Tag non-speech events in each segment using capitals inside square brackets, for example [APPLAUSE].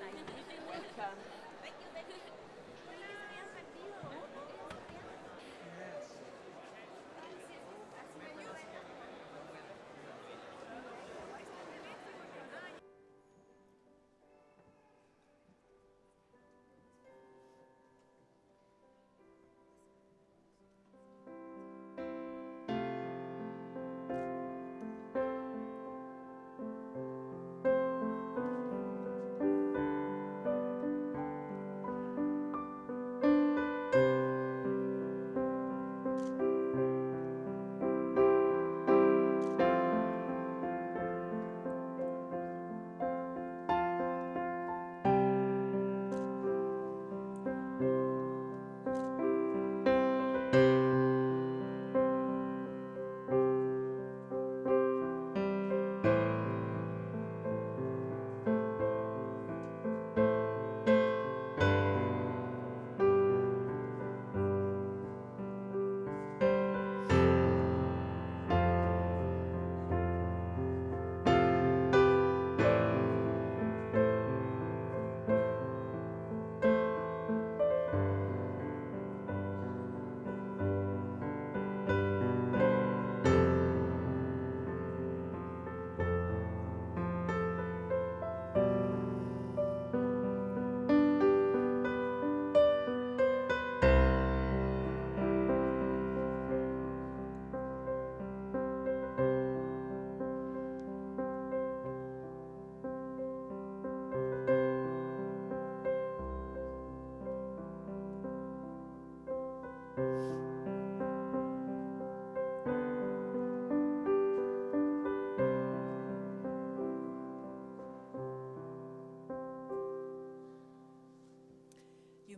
Welcome.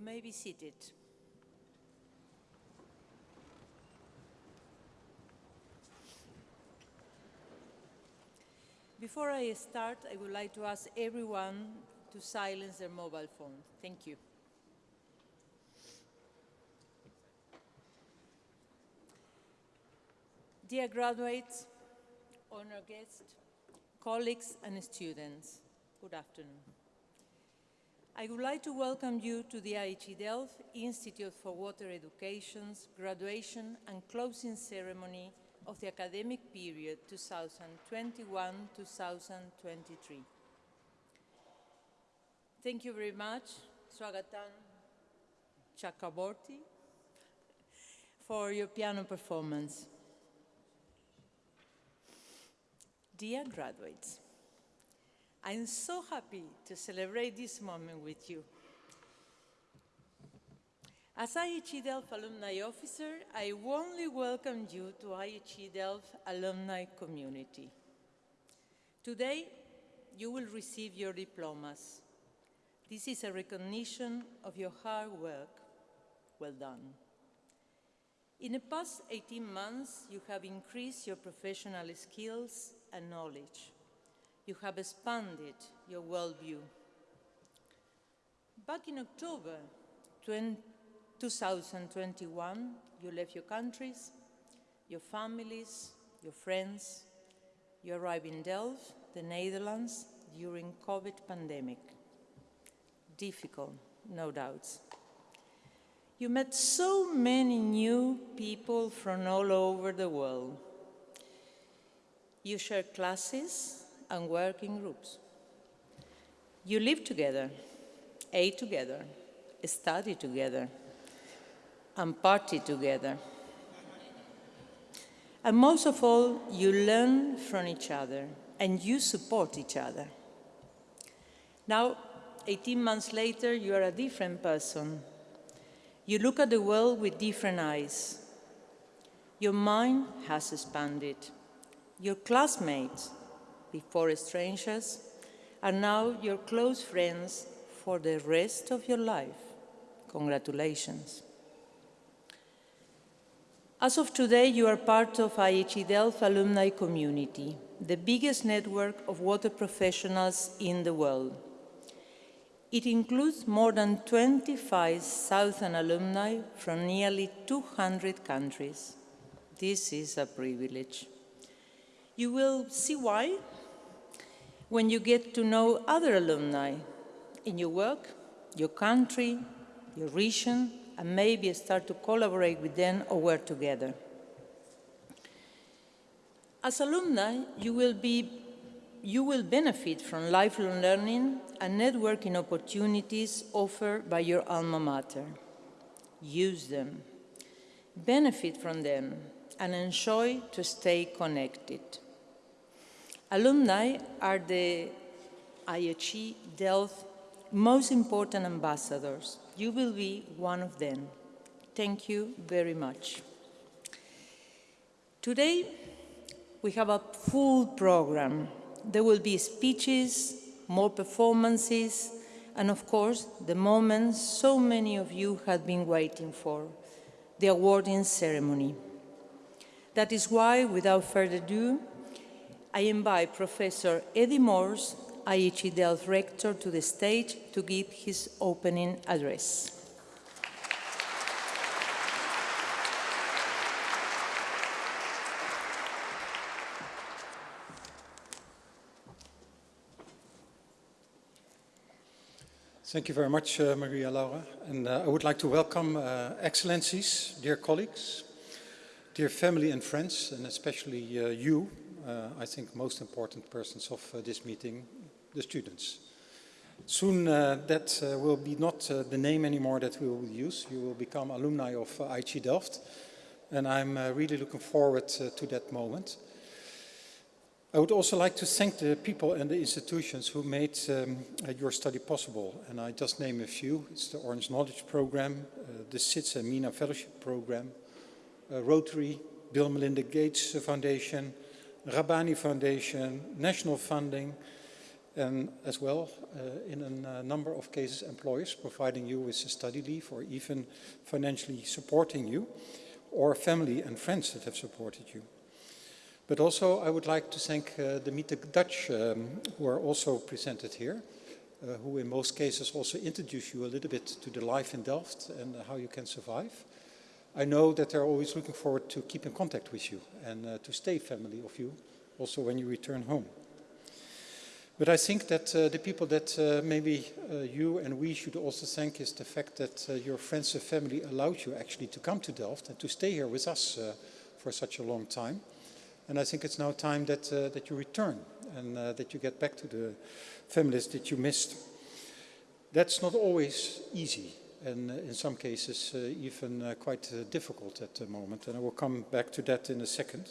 May be seated. Before I start, I would like to ask everyone to silence their mobile phone. Thank you. Dear graduates, honored guests, colleagues and students, good afternoon. I would like to welcome you to the IHE Delft Institute for Water Education's graduation and closing ceremony of the academic period 2021-2023. Thank you very much, Swagatan Chakraborty, for your piano performance. Dear graduates, I'm so happy to celebrate this moment with you. As IHE Delft Alumni Officer, I warmly welcome you to IHE Delft Alumni Community. Today, you will receive your diplomas. This is a recognition of your hard work. Well done. In the past 18 months, you have increased your professional skills and knowledge. You have expanded your worldview. Back in October 2021, you left your countries, your families, your friends. You arrived in Delft, the Netherlands, during COVID pandemic. Difficult, no doubts. You met so many new people from all over the world. You shared classes and working groups. You live together, ate together, study together, and party together. And most of all, you learn from each other and you support each other. Now, 18 months later, you are a different person. You look at the world with different eyes. Your mind has expanded. Your classmates, before strangers, are now your close friends for the rest of your life. Congratulations. As of today, you are part of IHE Delft alumni community, the biggest network of water professionals in the world. It includes more than 25,000 alumni from nearly 200 countries. This is a privilege. You will see why when you get to know other alumni in your work, your country, your region, and maybe start to collaborate with them or work together. As alumni, you will, be, you will benefit from lifelong learning and networking opportunities offered by your alma mater. Use them, benefit from them, and enjoy to stay connected. Alumni are the IHE Delft most important ambassadors. You will be one of them. Thank you very much. Today, we have a full program. There will be speeches, more performances, and of course, the moment so many of you have been waiting for, the awarding ceremony. That is why, without further ado, I invite Professor Eddy Moors, IHE Delft Rector, to the stage to give his opening address. Thank you very much, uh, Maria Laura. And uh, I would like to welcome uh, Excellencies, dear colleagues, dear family and friends, and especially uh, you, I think most important persons of uh, this meeting, the students. Soon that will be not the name anymore that we will use. You will become alumni of uh, Delft. And I'm really looking forward to that moment. I would also like to thank the people and the institutions who made um, uh, your study possible. And I just name a few. It's the Orange Knowledge Program, uh, the SIDS and MENA Fellowship Program, uh, Rotary, Bill Melinda Gates Foundation, Rabbani Foundation, National Funding, and as well, uh, in a uh, number of cases, employers providing you with a study leave or even financially supporting you, or family and friends that have supported you. But also I would like to thank uh, the Meet the Dutch um, who are also presented here, uh, who in most cases also introduce you a little bit to the life in Delft and how you can survive. I know that they're always looking forward to keep in contact with you and uh, to stay family of you, also when you return home. But I think that uh, the people that uh, maybe you and we should also thank is the fact that your friends and family allowed you actually to come to Delft and to stay here with us for such a long time. And I think it's now time that, uh, that you return and uh, that you get back to the families that you missed. That's not always easy and uh, in some cases uh, even uh, quite difficult at the moment. And I will come back to that in a second.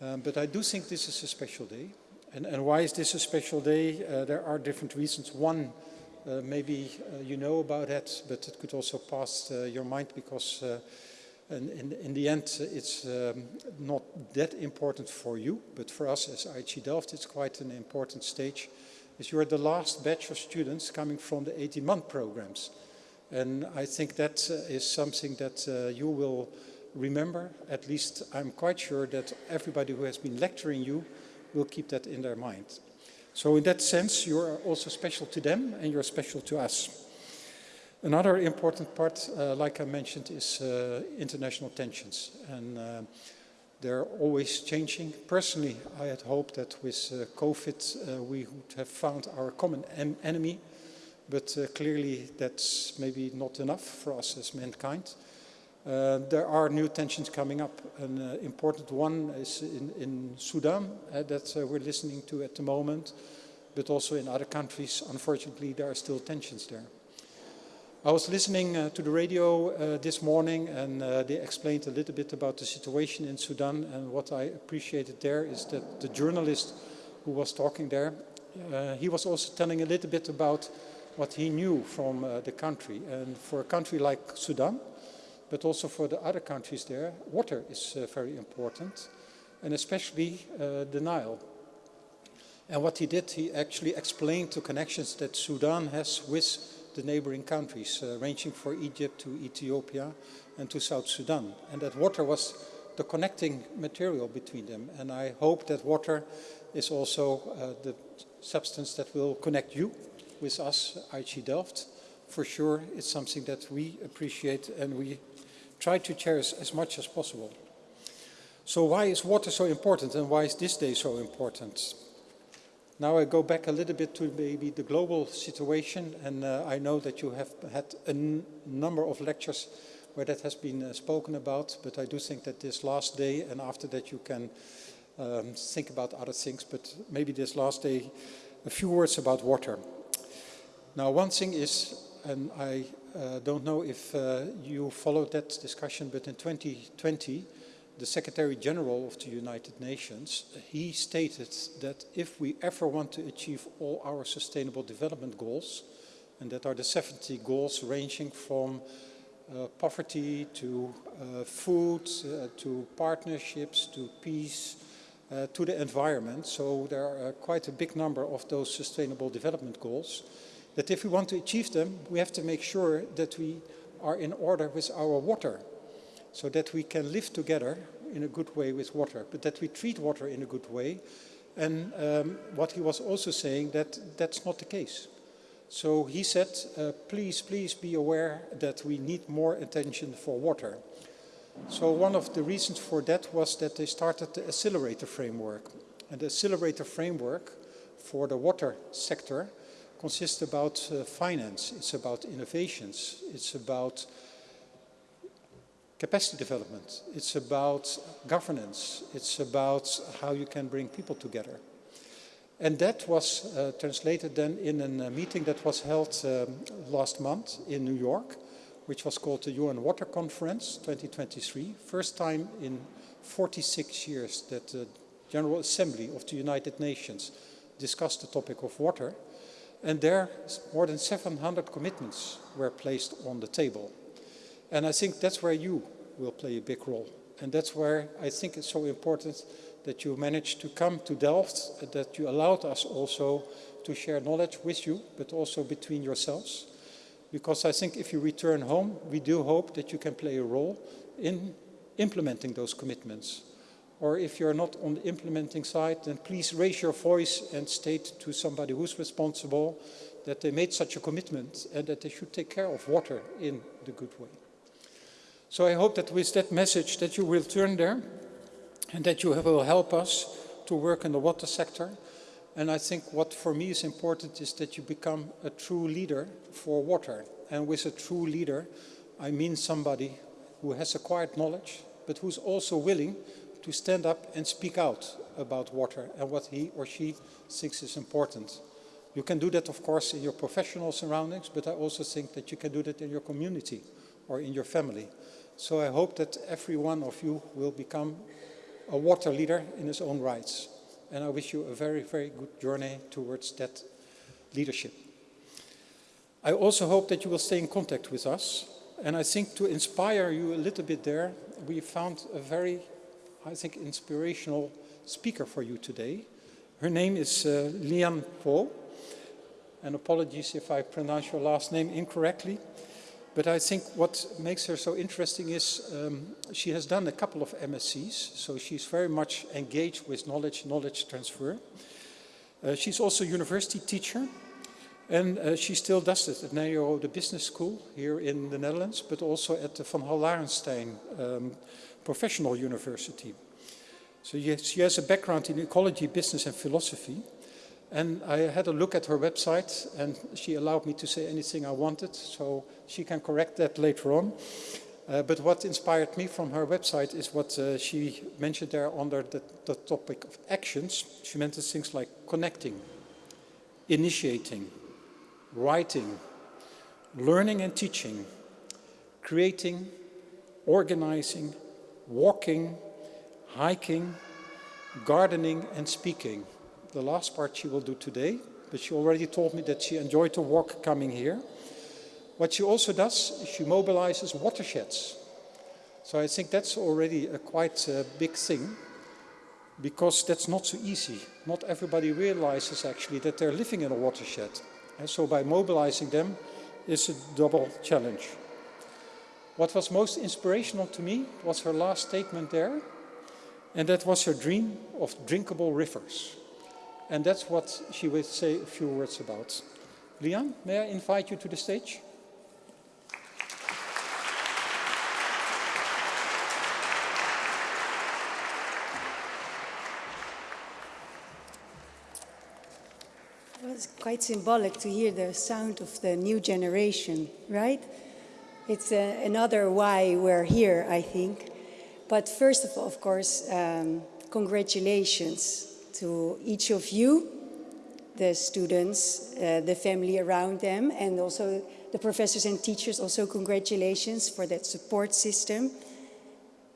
Um, but I do think this is a special day. And, and why is this a special day? there are different reasons. One, maybe you know about that, but it could also pass your mind because in, in the end, it's um, not that important for you, but for us as IHE Delft, it's quite an important stage. As you are the last batch of students coming from the 18-month programs. And I think that uh, is something that uh, you will remember. At least I'm quite sure that everybody who has been lecturing you will keep that in their mind. So in that sense, you are also special to them and you're special to us. Another important part, uh, like I mentioned, is uh, international tensions. And uh, they're always changing. Personally, I had hoped that with uh, COVID we would have found our common en enemy, but uh, clearly that's maybe not enough for us as mankind. there are new tensions coming up. An important one is in, in Sudan that we're listening to at the moment, but also in other countries, unfortunately, there are still tensions there. I was listening uh, to the radio uh, this morning and uh, they explained a little bit about the situation in Sudan and what I appreciated there is that the journalist who was talking there, uh, he was also telling a little bit about what he knew from uh, the country and for a country like Sudan, but also for the other countries there, water is uh, very important and especially the Nile. And what he did, he actually explained the connections that Sudan has with the neighboring countries, uh, ranging from Egypt to Ethiopia and to South Sudan. And that water was the connecting material between them. And I hope that water is also uh, the substance that will connect you with us, IHE Delft. For sure, it's something that we appreciate and we try to cherish as much as possible. So why is water so important and why is this day so important? Now I go back a little bit to maybe the global situation, and uh, I know that you have had a number of lectures where that has been uh, spoken about, but I do think that this last day and after that you can um, think about other things, but maybe this last day, a few words about water. Now one thing is, and I uh, don't know if uh, you followed that discussion, but in 2020, the Secretary General of the United Nations, he stated that if we ever want to achieve all our sustainable development goals, and that are the 70 goals ranging from uh, poverty to uh, food, uh, to partnerships, to peace, uh, to the environment. So there are quite a big number of those sustainable development goals. That if we want to achieve them, we have to make sure that we are in order with our water so that we can live together in a good way with water, but that we treat water in a good way. And um, what he was also saying that that's not the case. So he said, uh, please, please be aware that we need more attention for water. So one of the reasons for that was that they started the accelerator framework. And the accelerator framework for the water sector consists about uh, finance, it's about innovations, it's about capacity development. It's about governance. It's about how you can bring people together. And that was uh, translated then in a uh, meeting that was held um, last month in New York, which was called the UN Water Conference 2023. First time in 46 years that the General Assembly of the United Nations discussed the topic of water. And there, more than 700 commitments were placed on the table. And I think that's where you will play a big role. And that's where I think it's so important that you managed to come to Delft, that you allowed us also to share knowledge with you, but also between yourselves. Because I think if you return home, we do hope that you can play a role in implementing those commitments. Or if you're not on the implementing side, then please raise your voice and state to somebody who's responsible that they made such a commitment and that they should take care of water in the good way. So I hope that with that message that you will turn there and that you will help us to work in the water sector. And I think what for me is important is that you become a true leader for water. And with a true leader, I mean somebody who has acquired knowledge, but who's also willing to stand up and speak out about water and what he or she thinks is important. You can do that, of course, in your professional surroundings, but I also think that you can do that in your community or in your family. So I hope that every one of you will become a water leader in his own rights. And I wish you a very, very good journey towards that leadership. I also hope that you will stay in contact with us. And I think to inspire you a little bit there, we found a very, I think, inspirational speaker for you today. Her name is uh, Lian Po. And apologies if I pronounce your last name incorrectly. But I think what makes her so interesting is um, she has done a couple of MSCs, so she's very much engaged with knowledge, knowledge transfer. Uh, she's also a university teacher, and uh, she still does it at NAO, the business school here in the Netherlands, but also at the Van Hall Larenstein um, Professional University. So she has a background in ecology, business and philosophy. And I had a look at her website and she allowed me to say anything I wanted, so she can correct that later on. Uh, but what inspired me from her website is what uh, she mentioned there under the, the, topic of actions. She mentioned things like connecting, initiating, writing, learning and teaching, creating, organizing, walking, hiking, gardening and speaking the last part she will do today, but she already told me that she enjoyed the walk coming here. What she also does, is she mobilizes watersheds. So I think that's already a quite a big thing, because that's not so easy. Not everybody realizes actually that they're living in a watershed. And so by mobilizing them is a double challenge. What was most inspirational to me was her last statement there, and that was her dream of drinkable rivers. And that's what she would say a few words about. Li An, may I invite you to the stage? Was quite symbolic to hear the sound of the new generation, right? It's uh, another why we're here, I think. But first of all, of course, um, congratulations to each of you, the students, uh, the family around them, and also the professors and teachers, also congratulations for that support system.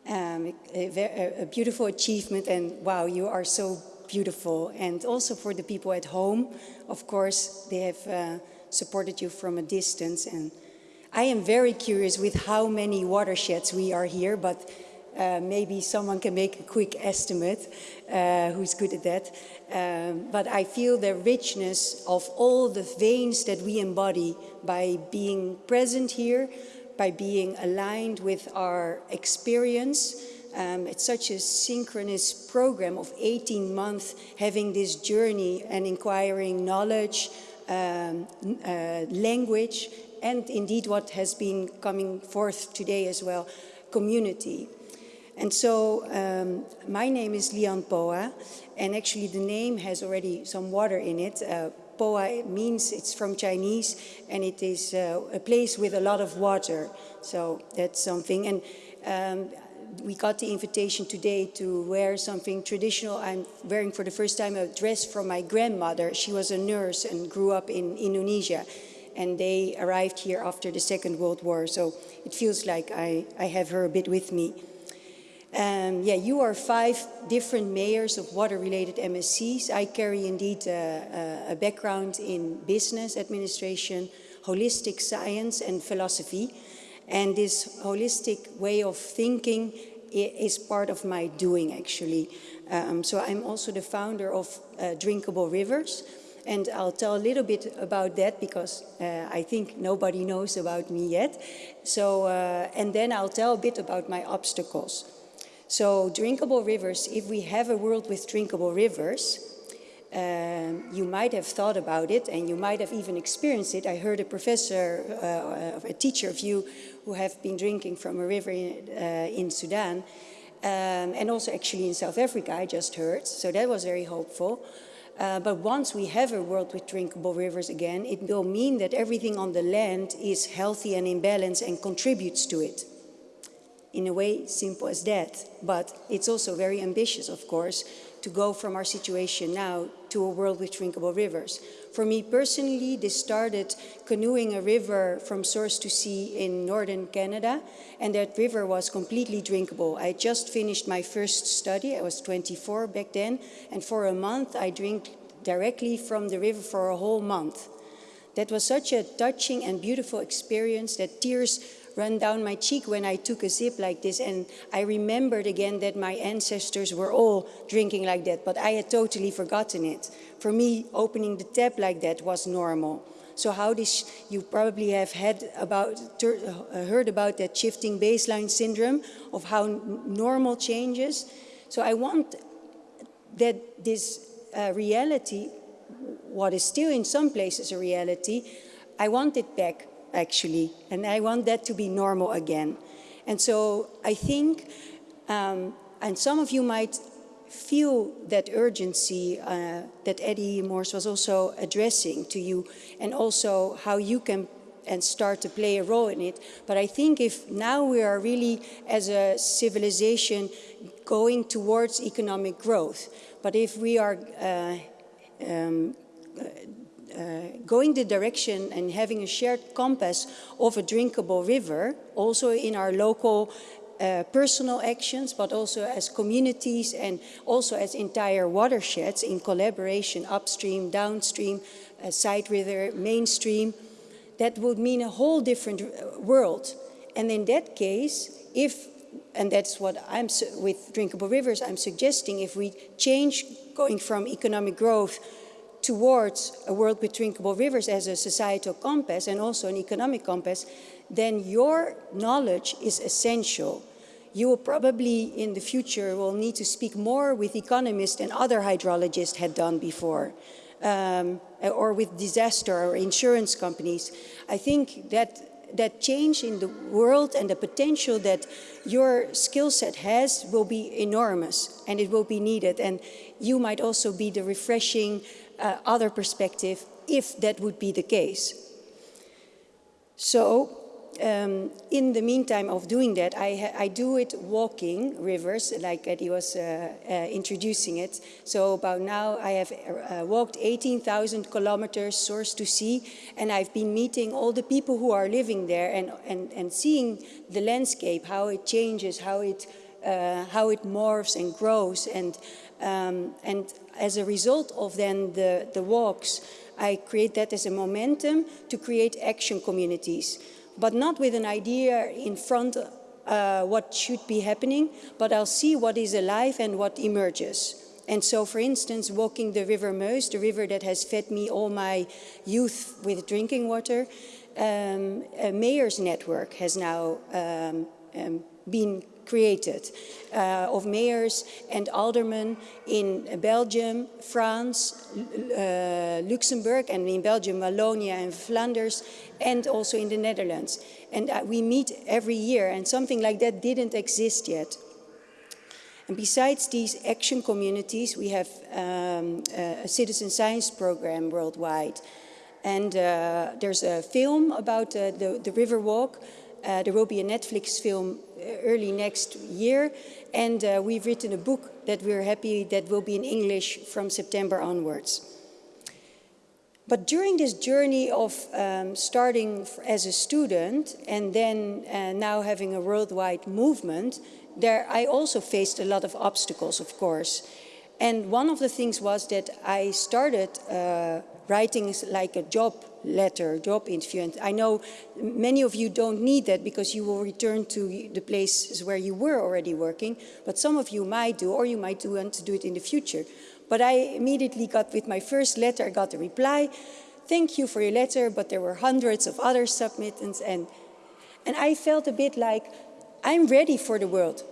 Um, a, a, beautiful achievement and wow, you are so beautiful. And also for the people at home, of course, they have uh, supported you from a distance. And I am very curious with how many watersheds we are here, but uh, maybe someone can make a quick estimate uh, who's good at that. Um, but I feel the richness of all the veins that we embody by being present here, by being aligned with our experience. Um, it's such a synchronous program of 18 months having this journey and inquiring knowledge, um, uh, language, and indeed what has been coming forth today as well, community. And so um, my name is Li An Phoa, and actually the name has already some water in it. Uh, Phoa means it's from Chinese, and it is uh, a place with a lot of water. So that's something. And um, we got the invitation today to wear something traditional. I'm wearing for the first time a dress from my grandmother. She was a nurse and grew up in Indonesia. And they arrived here after the Second World War. So it feels like I, I have her a bit with me. Um, yeah, you are five different mayors of water-related MSCs. I carry indeed a, a, background in business administration, holistic science and philosophy. And this holistic way of thinking is part of my doing actually. Um, so I'm also the founder of uh, Drinkable Rivers. And I'll tell a little bit about that because uh, I think nobody knows about me yet. So, uh, and then I'll tell a bit about my obstacles. So drinkable rivers, if we have a world with drinkable rivers, um, you might have thought about it and you might have even experienced it. I heard a professor, uh, a teacher of you who have been drinking from a river in, uh, in Sudan um, and also actually in South Africa, I just heard. So that was very hopeful. Uh, but once we have a world with drinkable rivers again, it will mean that everything on the land is healthy and in balance and contributes to it in a way simple as that. But it's also very ambitious, of course, to go from our situation now to a world with drinkable rivers. For me personally, this started canoeing a river from source to sea in northern Canada, and that river was completely drinkable. I just finished my first study, I was 24 back then, and for a month I drank directly from the river for a whole month. That was such a touching and beautiful experience that tears run down my cheek when I took a sip like this. And I remembered again that my ancestors were all drinking like that, but I had totally forgotten it. For me, opening the tap like that was normal. So how this, you probably have had about, uh, heard about that shifting baseline syndrome of how normal changes. So I want that this uh, reality, what is still in some places a reality, I want it back actually, and I want that to be normal again. And so I think, um, and some of you might feel that urgency uh, that Eddy Moors was also addressing to you, and also how you can and start to play a role in it. But I think if now we are really, as a civilization, going towards economic growth, but if we are uh, um, going the direction and having a shared compass of a drinkable river, also in our local uh, personal actions, but also as communities and also as entire watersheds in collaboration upstream, downstream, uh, side river, mainstream, that would mean a whole different uh, world. And in that case, if, and that's what I'm, with drinkable rivers, I'm suggesting if we change going from economic growth towards a world with drinkable rivers as a societal compass and also an economic compass, then your knowledge is essential. You will probably in the future will need to speak more with economists than other hydrologists had done before. Um, or with disaster or insurance companies. I think that that change in the world and the potential that your skill set has will be enormous and it will be needed. And you might also be the refreshing uh, other perspective if that would be the case. So um, in the meantime of doing that, I, I, do it walking rivers, like Eddy was uh, uh, introducing it. So about now I have uh, walked 18,000 kilometers source to sea, and I've been meeting all the people who are living there and, and, and seeing the landscape, how it changes, how it, uh, how it morphs and grows. And, um, and as a result of then the, the walks, I create that as a momentum to create action communities but not with an idea in front uh, what should be happening, but I'll see what is alive and what emerges. And so, for instance, walking the River Meuse, the river that has fed me all my youth with drinking water, um, a mayor's network has now um, um, been created uh, of mayors and aldermen in Belgium, France, uh, Luxembourg, and in Belgium, Wallonia and Flanders, and also in the Netherlands. And uh, we meet every year, and something like that didn't exist yet. And besides these action communities, we have um, a citizen science program worldwide. And uh, there's a film about uh, the, the river walk. Uh, there will be a Netflix film early next year. And uh, we've written a book that we're happy that will be in English from September onwards. But during this journey of um, starting as a student and then uh, now having a worldwide movement, there I also faced a lot of obstacles, of course. And one of the things was that I started uh, writing like a job letter, job interview. And I know many of you don't need that because you will return to the places where you were already working, but some of you might do, or you might do want to do it in the future. But I immediately got, with my first letter, I got a reply, thank you for your letter, but there were hundreds of other submittants. And, and I felt a bit like, I'm ready for the world,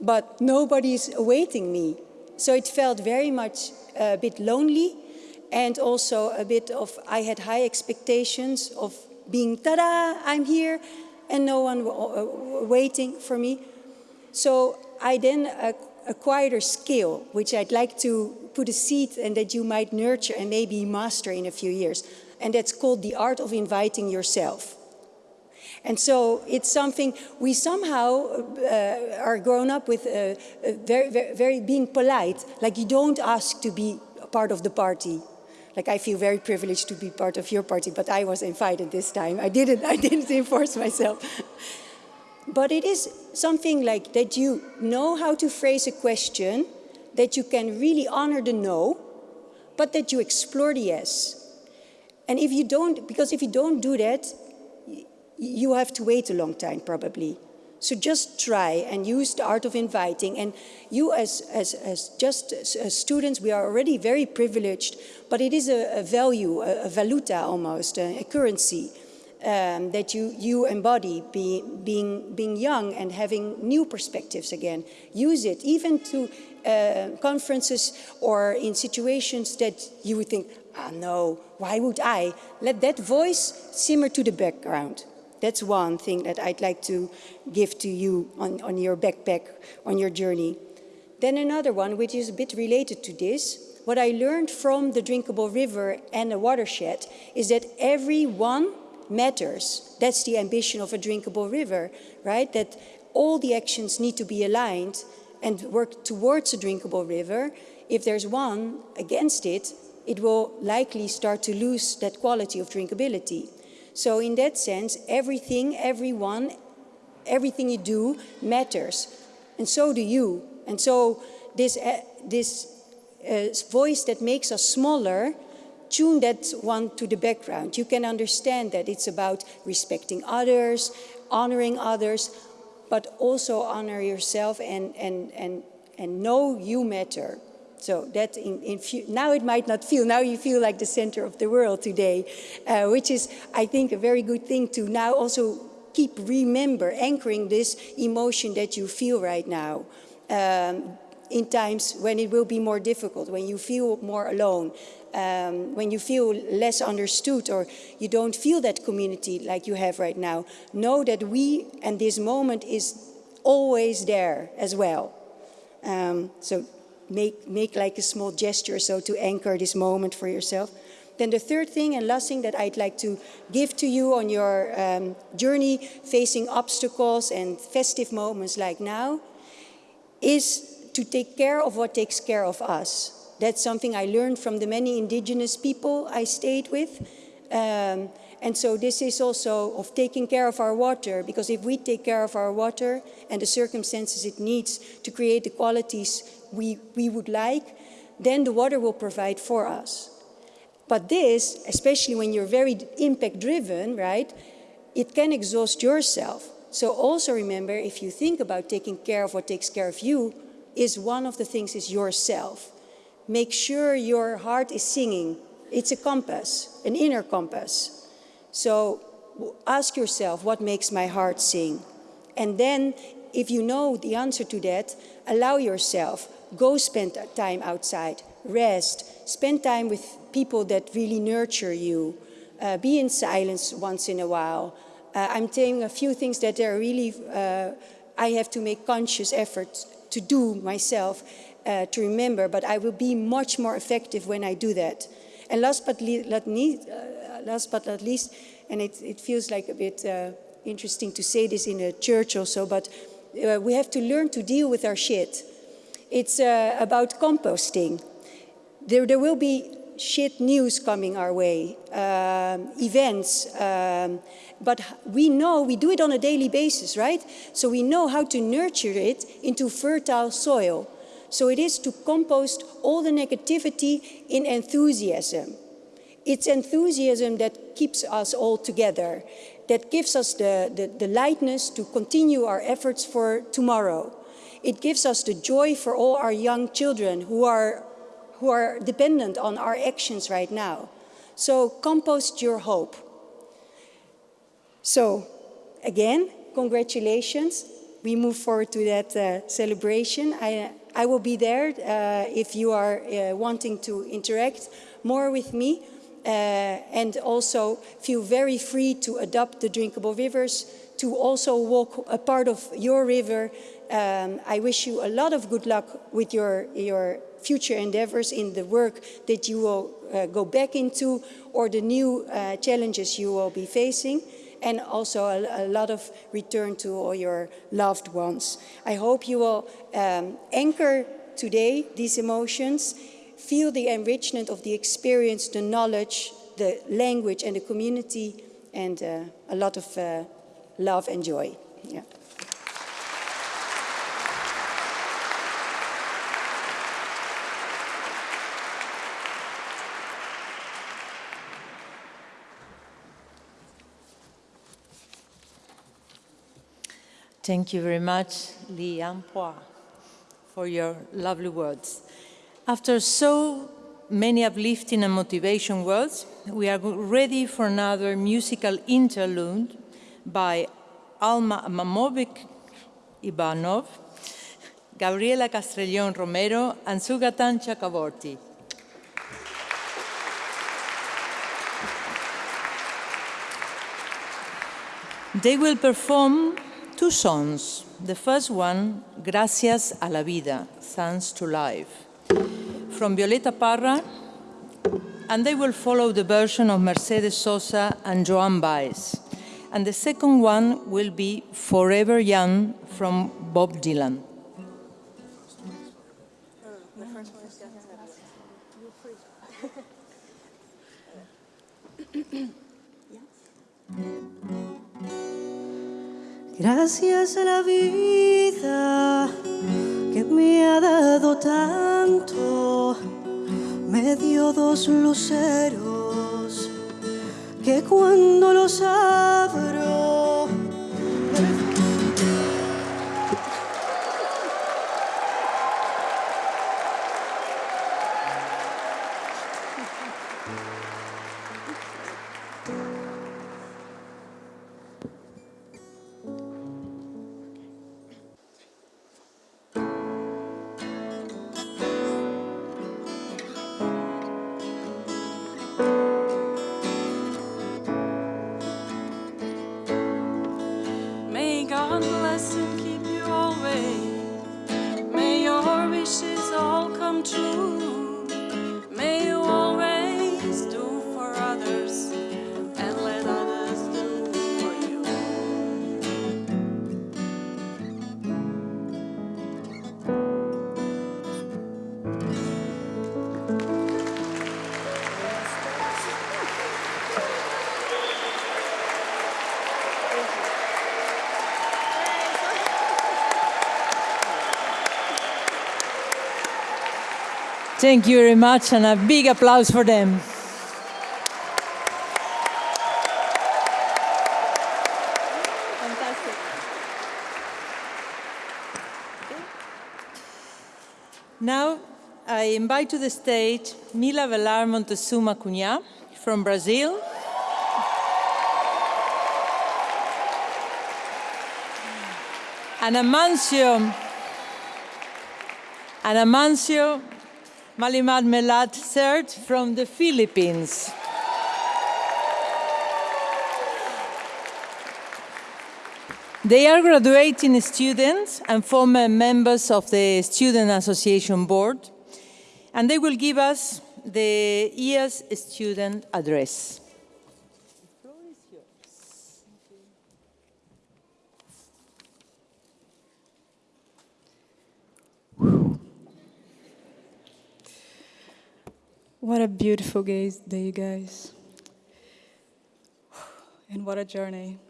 but nobody's awaiting me. So it felt very much uh, a bit lonely and also a bit of, I had high expectations of being, ta-da, I'm here, and no one uh, waiting for me. So I then acquired a skill, which I'd like to put a seed and that you might nurture and maybe master in a few years. And that's called the art of inviting yourself. And so it's something we somehow uh, are grown up with uh, uh very, very, very being polite, like you don't ask to be part of the party. Like I feel very privileged to be part of your party, but I was invited this time. I didn't, I didn't enforce myself. but it is something like that you know how to phrase a question, that you can really honor the no, but that you explore the yes. And if you don't, because if you don't do that, you have to wait a long time probably. So just try and use the art of inviting. And you as, as, as just as students, we are already very privileged, but it is a, a value, a, a, valuta almost, a, a currency um, that you, you embody be, being, being young and having new perspectives again. Use it even to uh, conferences or in situations that you would think, ah, no, why would I? Let that voice simmer to the background. That's one thing that I'd like to give to you on, on your backpack, on your journey. Then another one, which is a bit related to this, what I learned from the drinkable river and the watershed is that everyone matters. That's the ambition of a drinkable river, right? That all the actions need to be aligned and work towards a drinkable river. If there's one against it, it will likely start to lose that quality of drinkability. So in that sense, everything, everyone, everything you do matters. And so do you. And so this, uh, this uh, voice that makes us smaller, tune that one to the background. You can understand that it's about respecting others, honoring others, but also honor yourself and, and, and, and know you matter. So that in, in now it might not feel, now you feel like the center of the world today, uh, which is, I think, a very good thing to now also keep remember, anchoring this emotion that you feel right now. Um, in times when it will be more difficult, when you feel more alone, um, when you feel less understood or you don't feel that community like you have right now, know that we and this moment is always there as well. Um, so make, make like a small gesture so to anchor this moment for yourself. Then the third thing and last thing that I'd like to give to you on your um, journey facing obstacles and festive moments like now is to take care of what takes care of us. That's something I learned from the many indigenous people I stayed with. Um, and so this is also of taking care of our water, because if we take care of our water and the circumstances it needs to create the qualities we, we would like, then the water will provide for us. But this, especially when you're very impact driven, right, it can exhaust yourself. So also remember, if you think about taking care of what takes care of you, is one of the things is yourself. Make sure your heart is singing. It's a compass, an inner compass. So ask yourself, what makes my heart sing? And then, if you know the answer to that, allow yourself, go spend time outside, rest, spend time with people that really nurture you, uh, be in silence once in a while. Uh, I'm saying a few things that are really, uh, I have to make conscious efforts to do myself uh, to remember, but I will be much more effective when I do that. And last but, not, least, last but not least, and it, it, feels like a bit uh, interesting to say this in a church also, but uh, we have to learn to deal with our shit. It's uh, about composting. There, there will be shit news coming our way, um, events, um, but we know we do it on a daily basis, right? So we know how to nurture it into fertile soil. So it is to compost all the negativity in enthusiasm. It's enthusiasm that keeps us all together, that gives us the, the, the lightness to continue our efforts for tomorrow. It gives us the joy for all our young children who are, who are dependent on our actions right now. So compost your hope. So again, congratulations. We move forward to that uh, celebration. I, I will be there uh, if you are uh, wanting to interact more with me. Uh, and also feel very free to adopt the drinkable rivers, to also walk a part of your river. Um, I wish you a lot of good luck with your, your future endeavors in the work that you will uh, go back into or the new uh, challenges you will be facing and also a, a, lot of return to all your loved ones. I hope you will um, anchor today these emotions, feel the enrichment of the experience, the knowledge, the language and the community, and uh, a lot of uh, love and joy. Yeah. Thank you very much, Li An Phoa, for your lovely words. After so many uplifting and motivation words, we are ready for another musical interlude by Alma Mamovic Ivanov, Gabriela Castrellón Romero, and Sugatan Chakraborty. They will perform two songs. The first one, Gracias a la Vida, Thanks to Life, from Violeta Parra, and they will follow the version of Mercedes Sosa and Joan Baez. And the second one will be Forever Young from Bob Dylan. Gracias a la vida que me ha dado tanto, me dio dos luceros que cuando los abro Thank you very much, and a big applause for them. Now, I invite to the stage Mila Velar Montezuma Cunha from Brazil. And Amancio, and Amancio Malimad Melat Sert from the Philippines. They are graduating students and former members of the Student Association Board, and they will give us the year's student address. What a beautiful day, guys. [SIGHS] And what a journey.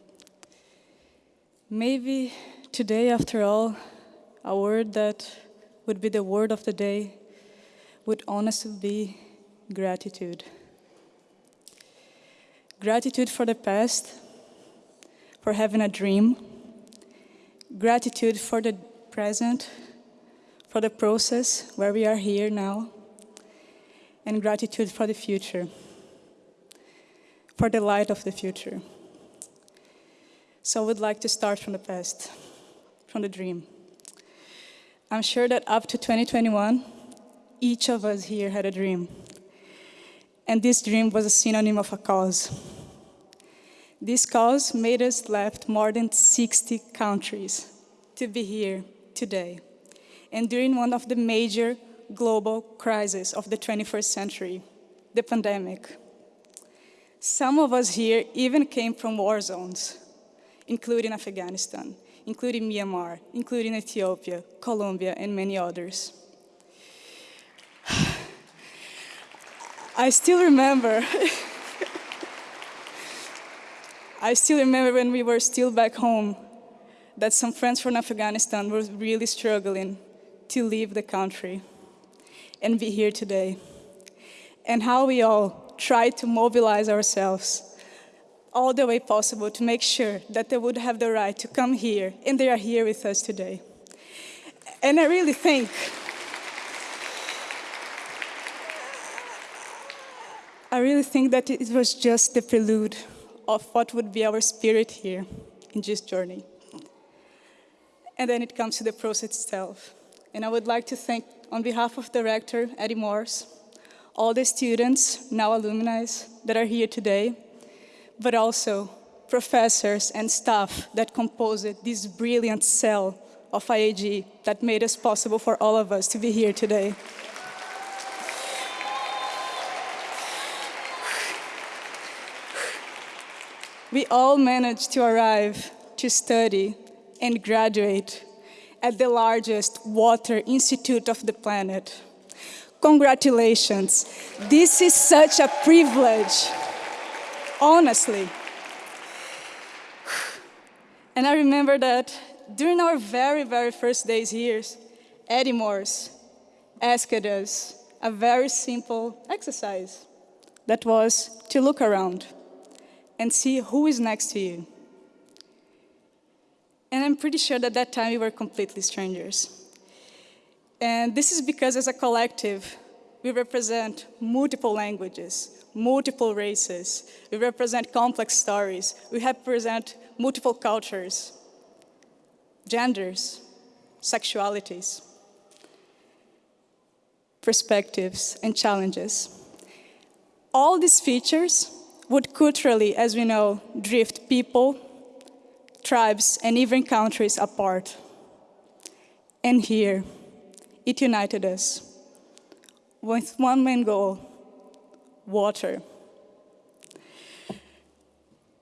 Maybe today, after all, a word that would be the word of the day would honestly be gratitude. Gratitude for the past, for having a dream. Gratitude for the present, for the process where we are here now and gratitude for the future, for the light of the future. So I would like to start from the past, from the dream. I'm sure that up to 2021, each of us here had a dream. And this dream was a synonym of a cause. This cause made us left more than 60 countries to be here today. And during one of the major global crisis of the 21st century, the pandemic. Some of us here even came from war zones, including Afghanistan, including Myanmar, including Ethiopia, Colombia, and many others. [SIGHS] I still remember, [LAUGHS] I still remember when we were still back home, that some friends from Afghanistan were really struggling to leave the country and be here today. And how we all tried to mobilize ourselves all the way possible to make sure that they would have the right to come here, and they are here with us today. And I really think I really think that it was just the prelude of what would be our spirit here in this journey. And then it comes to the process itself. And I would like to thank, on behalf of Director Eddy Moors, all the students, now alumni, that are here today, but also professors and staff that composed this brilliant cell of IHE that made it possible for all of us to be here today. We all managed to arrive to study and graduate at the largest water institute of the planet. Congratulations. This is such a privilege, honestly. And I remember that during our very, very first days here, Eddy Moors asked us a very simple exercise that was to look around and see who is next to you. And I'm pretty sure that that time we were completely strangers. And this is because as a collective, we represent multiple languages, multiple races. We represent complex stories. We represent multiple cultures, genders, sexualities, perspectives, and challenges. All these features would culturally, as we know, drift people, tribes, and even countries apart. And here, it united us. with one main goal, water.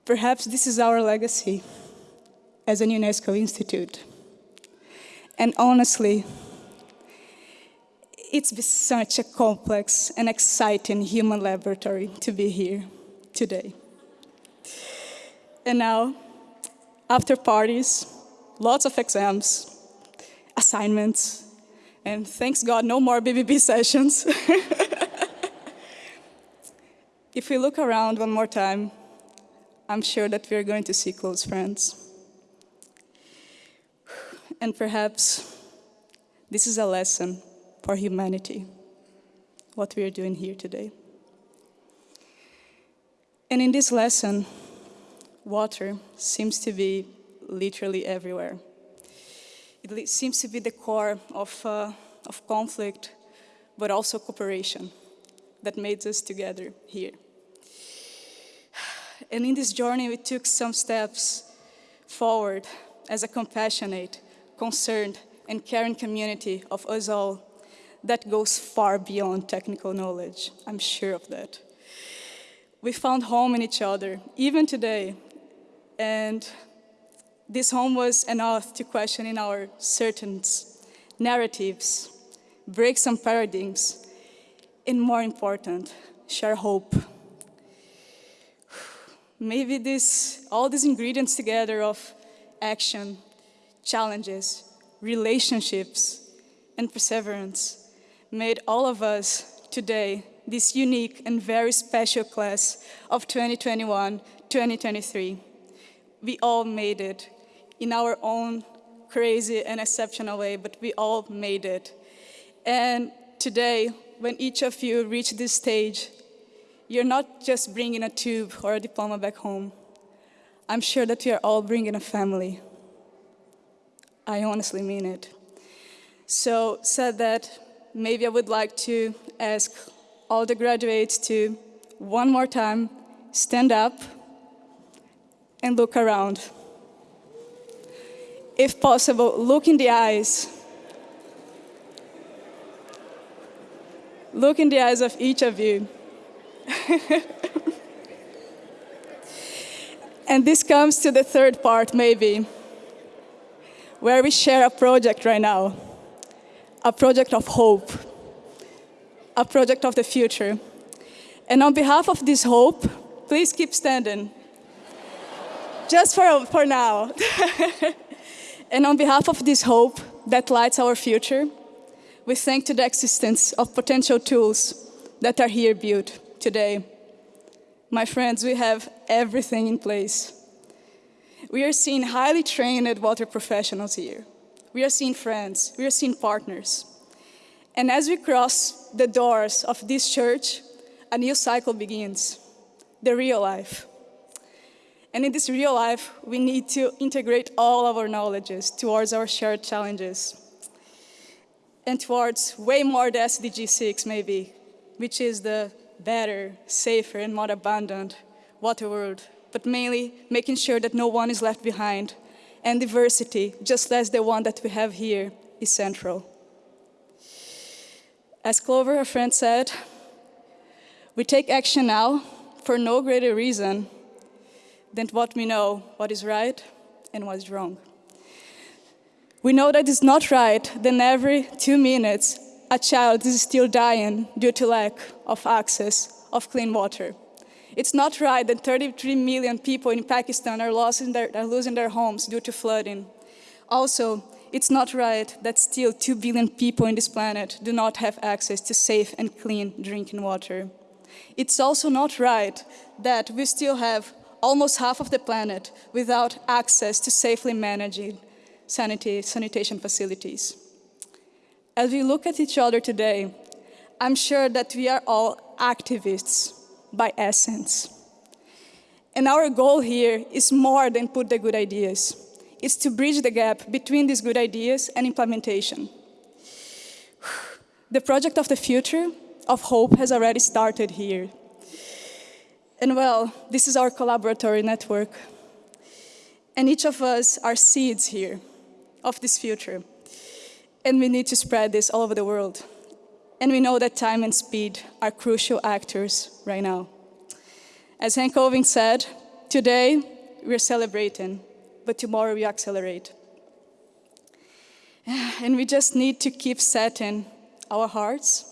Perhaps this is our legacy as an UNESCO institute. And honestly, it's been such a complex and exciting human laboratory to be here today. And now, after parties, lots of exams, assignments, and thanks God, no more BBB [LAUGHS] sessions. if we look around one more time, I'm sure that we're going to see close friends. And perhaps this is a lesson for humanity, what we are doing here today. And in this lesson, water seems to be literally everywhere. It seems to be the core of, uh, of conflict, but also cooperation that made us together here. [SIGHS] And in this journey, we took some steps forward as a compassionate, concerned, and caring community of us all that goes far beyond technical knowledge. I'm sure of that. We found home in each other, even today, and this home was enough to question in our certains, narratives, break some paradigms, and more important, share hope. [SIGHS] Maybe this, all these ingredients together of action, challenges, relationships, and perseverance made all of us today this unique and very special class of 2021-2023. We all made it in our own crazy and exceptional way, but we all made it. And today, when each of you reach this stage, you're not just bringing a tube or a diploma back home. I'm sure that you're all bringing a family. I honestly mean it. So said that, maybe I would like to ask all the graduates to, one more time, stand up and look around. If possible, look in the eyes. Look in the eyes of each of you. [LAUGHS] and this comes to the third part, maybe, where we share a project right now, a project of hope, a project of the future. And on behalf of this hope, please keep standing. Just for, for now. [LAUGHS] and on behalf of this hope that lights our future, we thank to the existence of potential tools that are here built today. My friends, we have everything in place. We are seeing highly trained water professionals here. We are seeing friends, we are seeing partners. And as we cross the doors of this church, a new cycle begins, the real life. And in this real life, we need to integrate all of our knowledges towards our shared challenges. And towards way more the SDG 6 maybe, which is the better, safer, and more abundant water world, but mainly making sure that no one is left behind. And diversity, just as the one that we have here, is central. As Clover, her friend, said, we take action now for no greater reason than what we know what is right and what is wrong. We know that it's not right that every two minutes a child is still dying due to lack of access of clean water. It's not right that 33 million people in Pakistan are, their, are losing their homes due to flooding. Also, it's not right that still 2 billion people in this planet do not have access to safe and clean drinking water. It's also not right that we still have almost half of the planet without access to safely managing sanitation facilities. As we look at each other today, I'm sure that we are all activists by essence. And our goal here is more than put the good ideas. It's to bridge the gap between these good ideas and implementation. [SIGHS] The project of the future of hope has already started here. And well, this is our collaboratory network. And each of us are seeds here of this future and we need to spread this all over the world. And we know that time and speed are crucial actors right now. As Henk Ovink said, today we're celebrating, but tomorrow we accelerate. [SIGHS] And we just need to keep setting our hearts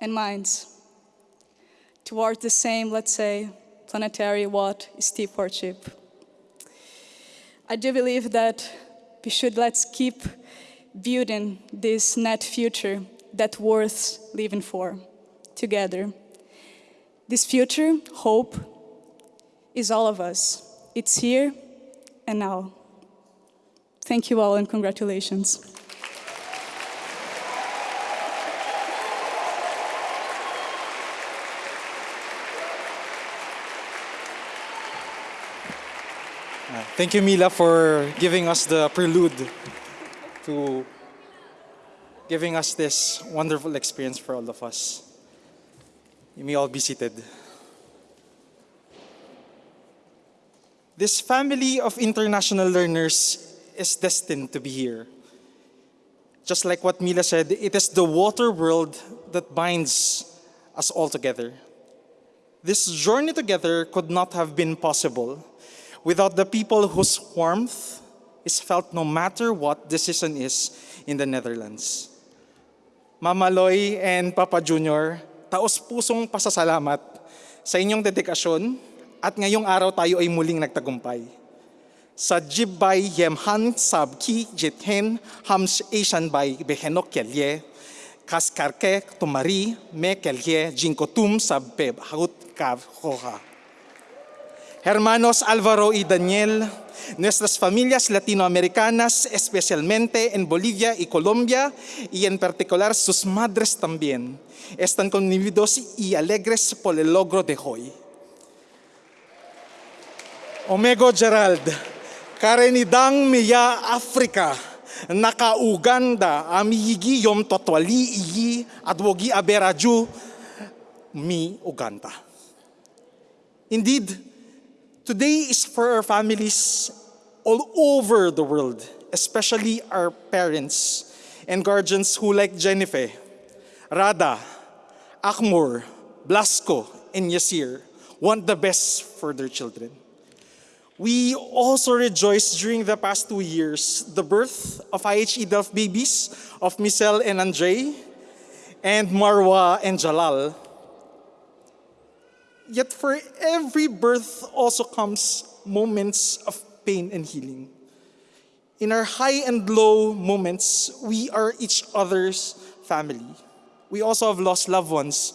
and minds towards the same, let's say, planetary what stewardship. I do believe that we should let's keep building this net future that worth living for together. This future, hope, is all of us. It's here and now. Thank you all and congratulations. Thank you, Mila, for giving us the prelude to giving us this wonderful experience for all of us. You may all be seated. This family of international learners is destined to be here. Just like what Mila said, it is the water world that binds us all together. This journey together could not have been possible without the people whose warmth is felt no matter what decision is in the Netherlands. Mama Loy and Papa Junior, taos-pusong pasasalamat sa inyong dedikasyon at ngayong araw tayo ay muling nagtagumpay. Sa jibbay yemhan sab ki jithen hams Asian bay behenok kelye, kaskarke tumari me kelye jinkotum sab peb haut kav hoha. Hermanos Alvaro y Daniel, nuestras familias latinoamericanas, especialmente en Bolivia y Colombia, y en particular sus madres también, están conmovidos y alegres por el logro de hoy. Omego Gerald, karenidang miya Afrika, naka-Uganda, amiyigi yom totwali iyi, adwogi aberaju, mi Uganda. Indeed, Today is for our families all over the world, especially our parents and guardians who, like Jennifer, Rada, Akmur, Blasco, and Yasir, want the best for their children. We also rejoiced during the past two years the birth of IHE Delft babies of Michelle and Andre, and Marwa and Jalal, Yet for every birth also comes moments of pain and healing. In our high and low moments, we are each other's family. We also have lost loved ones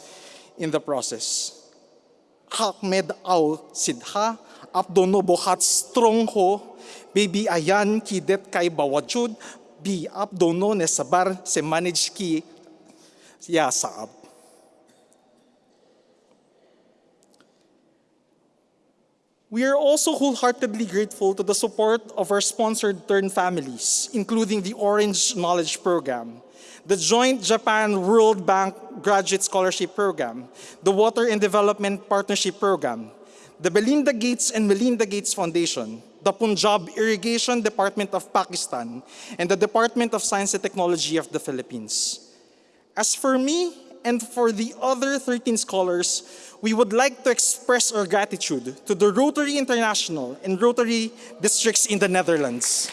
in the process. Ahmed Au Sidha, Abdono Bohat Strongho, Baby Ayan Kidet Kay Bawajud, Bi Abdono Nesabar Se Manage Ki Ya Saab. We are also wholeheartedly grateful to the support of our sponsored Turn families, including the Orange Knowledge Program, the Joint Japan World Bank Graduate Scholarship Program, the Water and Development Partnership Program, the Belinda Gates and Melinda Gates Foundation, the Punjab Irrigation Department of Pakistan, and the Department of Science and Technology of the Philippines. As for me and for the other 13 scholars, we would like to express our gratitude to the Rotary International and Rotary districts in the Netherlands.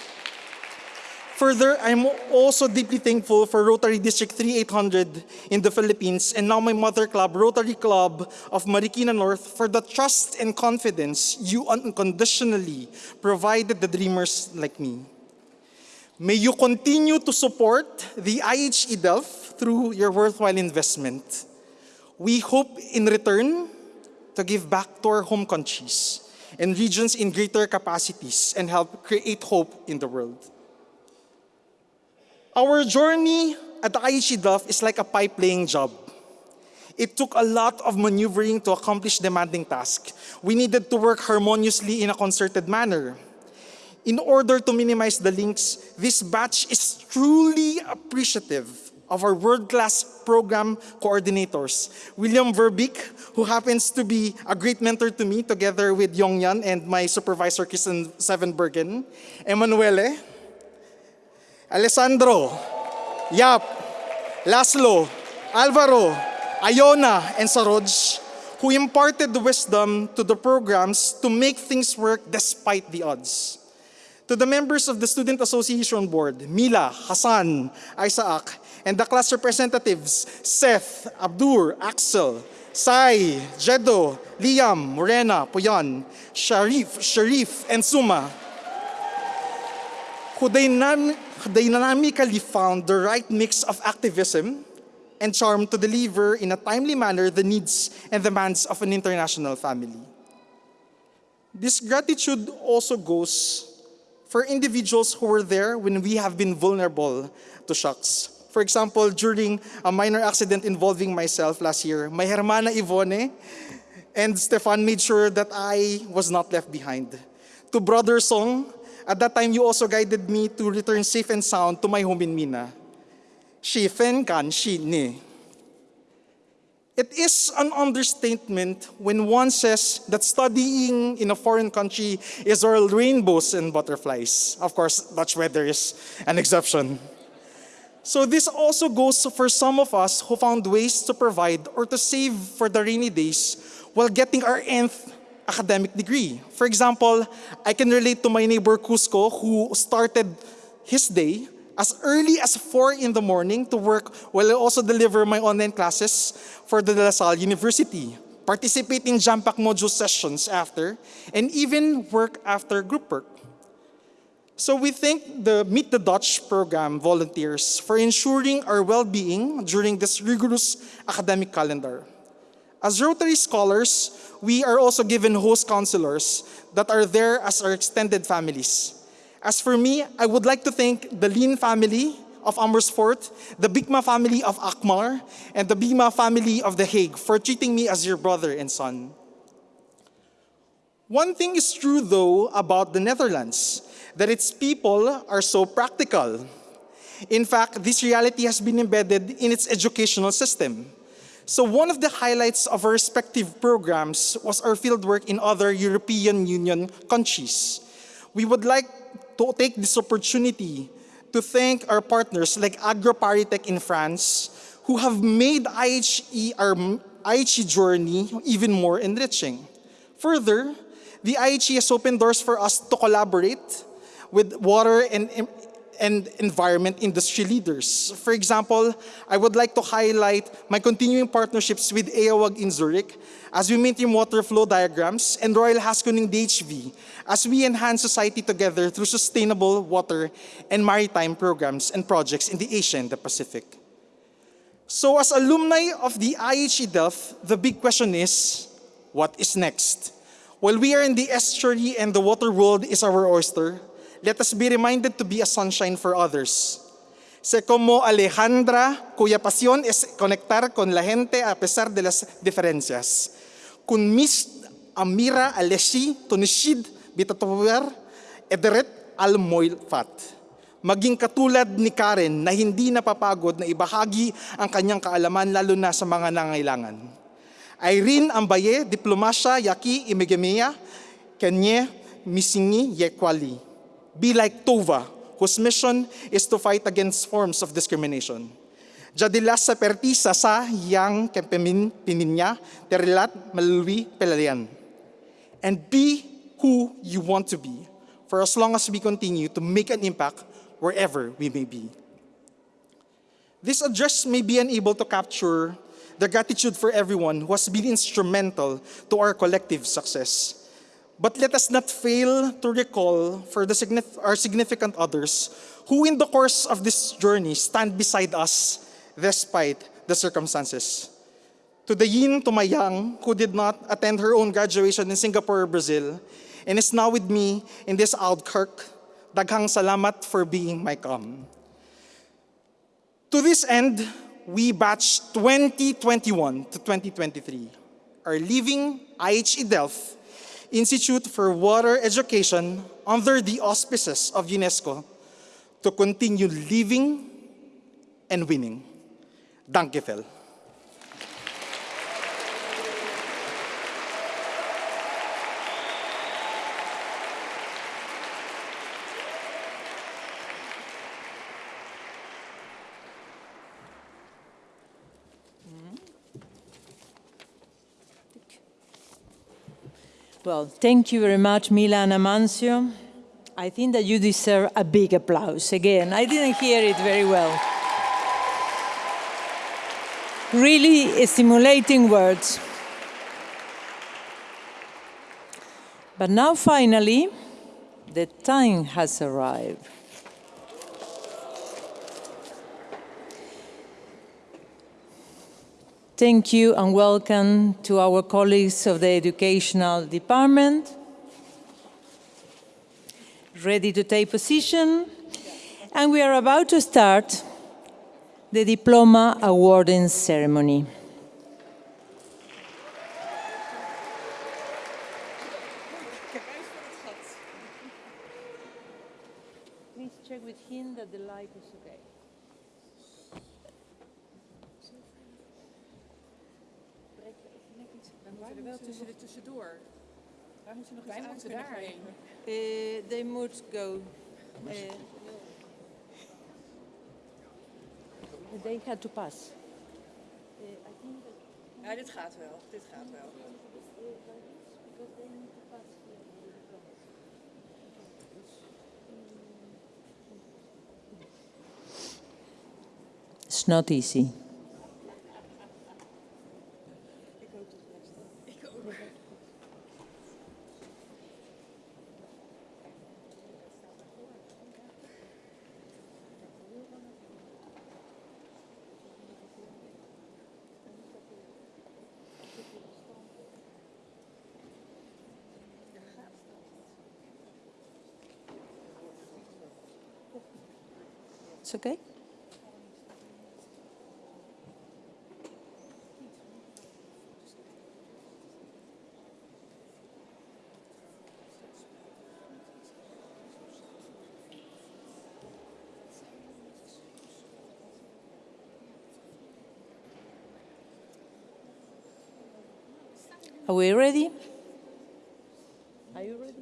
Further, I'm also deeply thankful for Rotary District 3800 in the Philippines and now my mother club, Rotary Club of Marikina North, for the trust and confidence you unconditionally provided the dreamers like me. May you continue to support the IHE Delft through your worthwhile investment. We hope in return to give back to our home countries and regions in greater capacities and help create hope in the world. Our journey at the IHE Delft is like a pipe-laying job. It took a lot of maneuvering to accomplish demanding tasks. We needed to work harmoniously in a concerted manner. In order to minimize the links, this batch is truly appreciative of our world-class program coordinators. William Veerbeek, who happens to be a great mentor to me, together with Yong Yan and my supervisor, Kristen Zevenbergen. Emanuele, Alessandro, Yap, Laszlo, Alvaro, Ayona, and Saroj, who imparted the wisdom to the programs to make things work despite the odds. To the members of the Student Association Board, Mila, Hassan, Isaac, and the class representatives, Seth, Abdur, Axel, Sai, Jedo, Liam, Morena, Puyan, Sharif, Sharif, and Suma, who dynam- dynamically found the right mix of activism and charm to deliver in a timely manner the needs and demands of an international family. This gratitude also goes for individuals who were there when we have been vulnerable to shocks. For example, during a minor accident involving myself last year, my hermana Ivone and Stefan made sure that I was not left behind. To Brother Song, at that time you also guided me to return safe and sound to my home in Mina. Shifen kan shi ni. It is an understatement when one says that studying in a foreign country is all rainbows and butterflies. Of course, Dutch weather is an exception. So this also goes for some of us who found ways to provide or to save for the rainy days while getting our nth academic degree. For example, I can relate to my neighbor Cusco who started his day as early as 4 in the morning to work while I also deliver my online classes for the De La Salle University, participate in Jampac module sessions after, and even work after group work. So we thank the Meet the Dutch program volunteers for ensuring our well-being during this rigorous academic calendar. As Rotary scholars, we are also given host counselors that are there as our extended families. As for me, I would like to thank the Lin family of Amersfoort, the Bigma family of Akmar, and the Bigma family of The Hague for treating me as your brother and son. One thing is true, though, about the Netherlands, that its people are so practical. In fact, this reality has been embedded in its educational system. So one of the highlights of our respective programs was our fieldwork in other European Union countries. We would like to take this opportunity to thank our partners like AgroParisTech in France, who have made IHE, our IHE journey even more enriching. Further, the IHE has opened doors for us to collaborate with water and, and environment industry leaders. For example, I would like to highlight my continuing partnerships with EAWAG in Zurich as we maintain water flow diagrams and Royal Haskoning DHV as we enhance society together through sustainable water and maritime programs and projects in the Asia and the Pacific. So as alumni of the IHE Delft, the big question is, what is next? While we are in the estuary and the water world is our oyster, let us be reminded to be a sunshine for others. Se como Alejandra, cuya pasión es conectar con la gente a pesar de las diferencias. Kun mis amira alesi tunishid bitatower ederet al fat. Maging katulad ni Karen na hindi napapagod na ibahagi ang kanyang kaalaman lalo na sa mga nangailangan. Irene Ambaye, diplomasya yaki imegemea, kenye misingi yekwali. Be like Tova, whose mission is to fight against forms of discrimination. Jadilas sa pertisa sa yang kempemin pininya terilat melalui pelalian. And be who you want to be for as long as we continue to make an impact wherever we may be. This address may be unable to capture the gratitude for everyone who has been instrumental to our collective success. But let us not fail to recall for the signif- our significant others who in the course of this journey stand beside us despite the circumstances. To the yin to my yang who did not attend her own graduation in Singapore or Brazil and is now with me in this Outkirk, daghang salamat for being my calm. To this end, we batch 2021 to 2023 are leaving IHE Delft Institute for Water Education under the auspices of UNESCO to continue living and winning. Dankjewel. Well, thank you very much, Milan Amancio. I think that you deserve a big applause. Again, I didn't hear it very well. Really stimulating words. But now finally, the time has arrived. Thank you and welcome to our colleagues of the Educational Department. Ready to take position? And we are about to start the diploma awarding ceremony. Please check with him that the light is okay. Wij moeten er wel tussen de tussendoor. Wij moeten nog Wij moeten daarheen. Uh, they must go. Uh, they had to pass. Ja, dit gaat wel. Dit gaat wel. It's not easy. It's okay? Are we ready? Are you ready?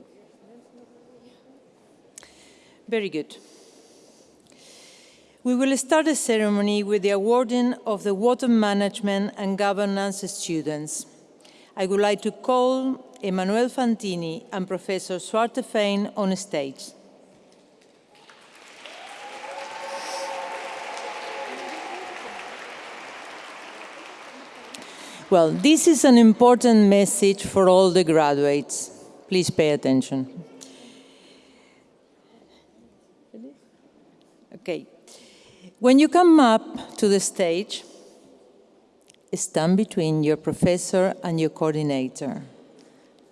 Very good. We will start the ceremony with the awarding of the Water Management and Governance students. I would like to call Emanuele Fantini and Professor Zwarteveen on stage. Well, this is an important message for all the graduates. Please pay attention. Okay. When you come up to the stage, stand between your professor and your coordinator.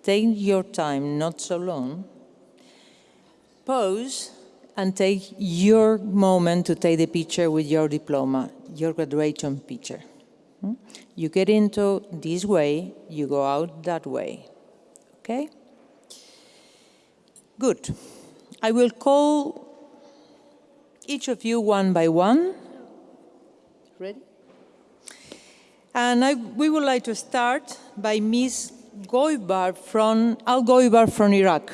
Take your time, not so long. Pose and take your moment to take the picture with your diploma, your graduation picture. You get into this way, you go out that way. Okay? Good. I will call each of you one by one. Ready? And I, we would like to start by Ms. Goibar from, Al Goibar from Iraq.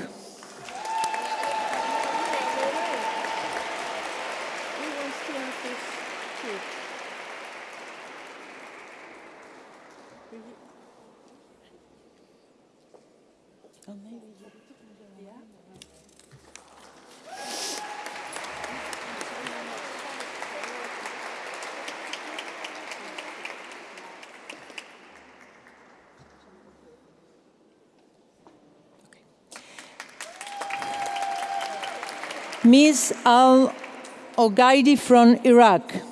Ms. Al Ogaidi from Iraq.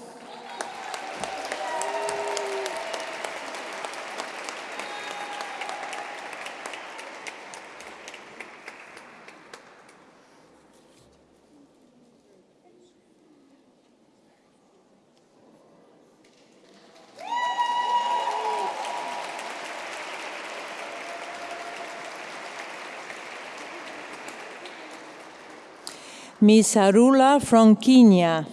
Ms. Arula from Kenya.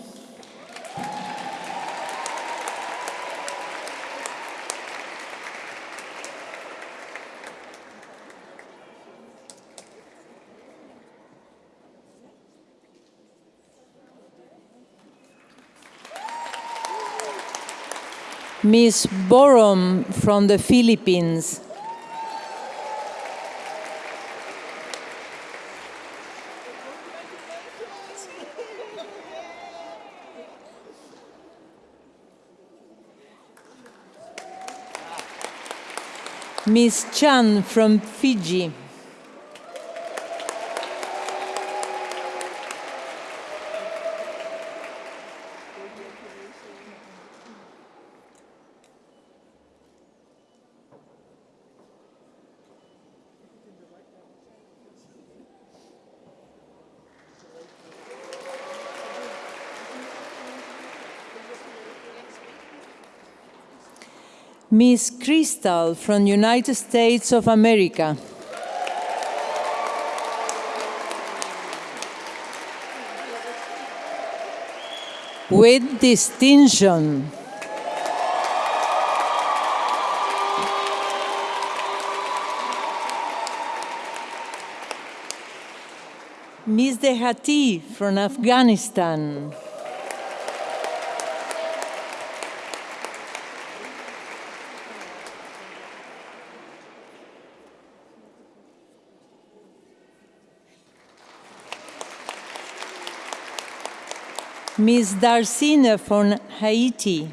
Ms. Borom from the Philippines. Miss Chan from Fiji. Miss Crystal from United States of America. With distinction. Miss Dehati from Afghanistan. Miss Darcina from Haiti.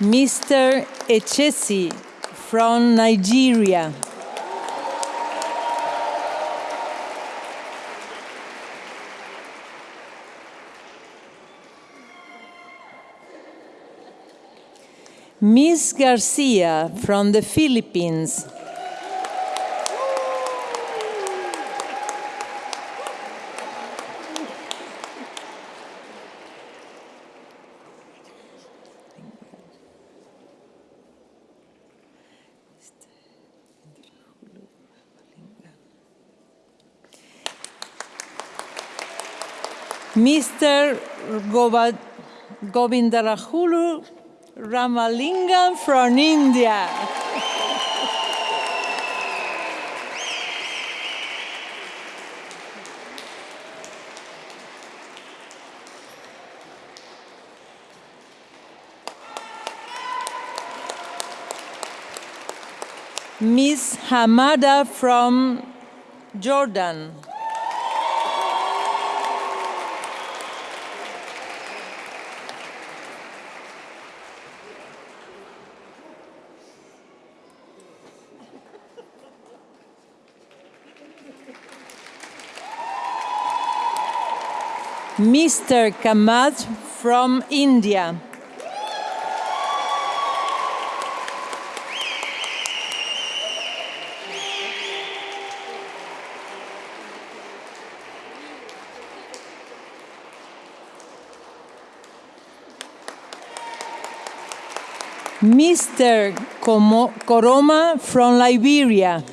Mr. Echesi from Nigeria. Miss Garcia from the Philippines. Mr. Govindarajulu Ramalingam from India. Miss Hamada from Jordan. Mr. Kamat from India. Mr. Koroma from Liberia.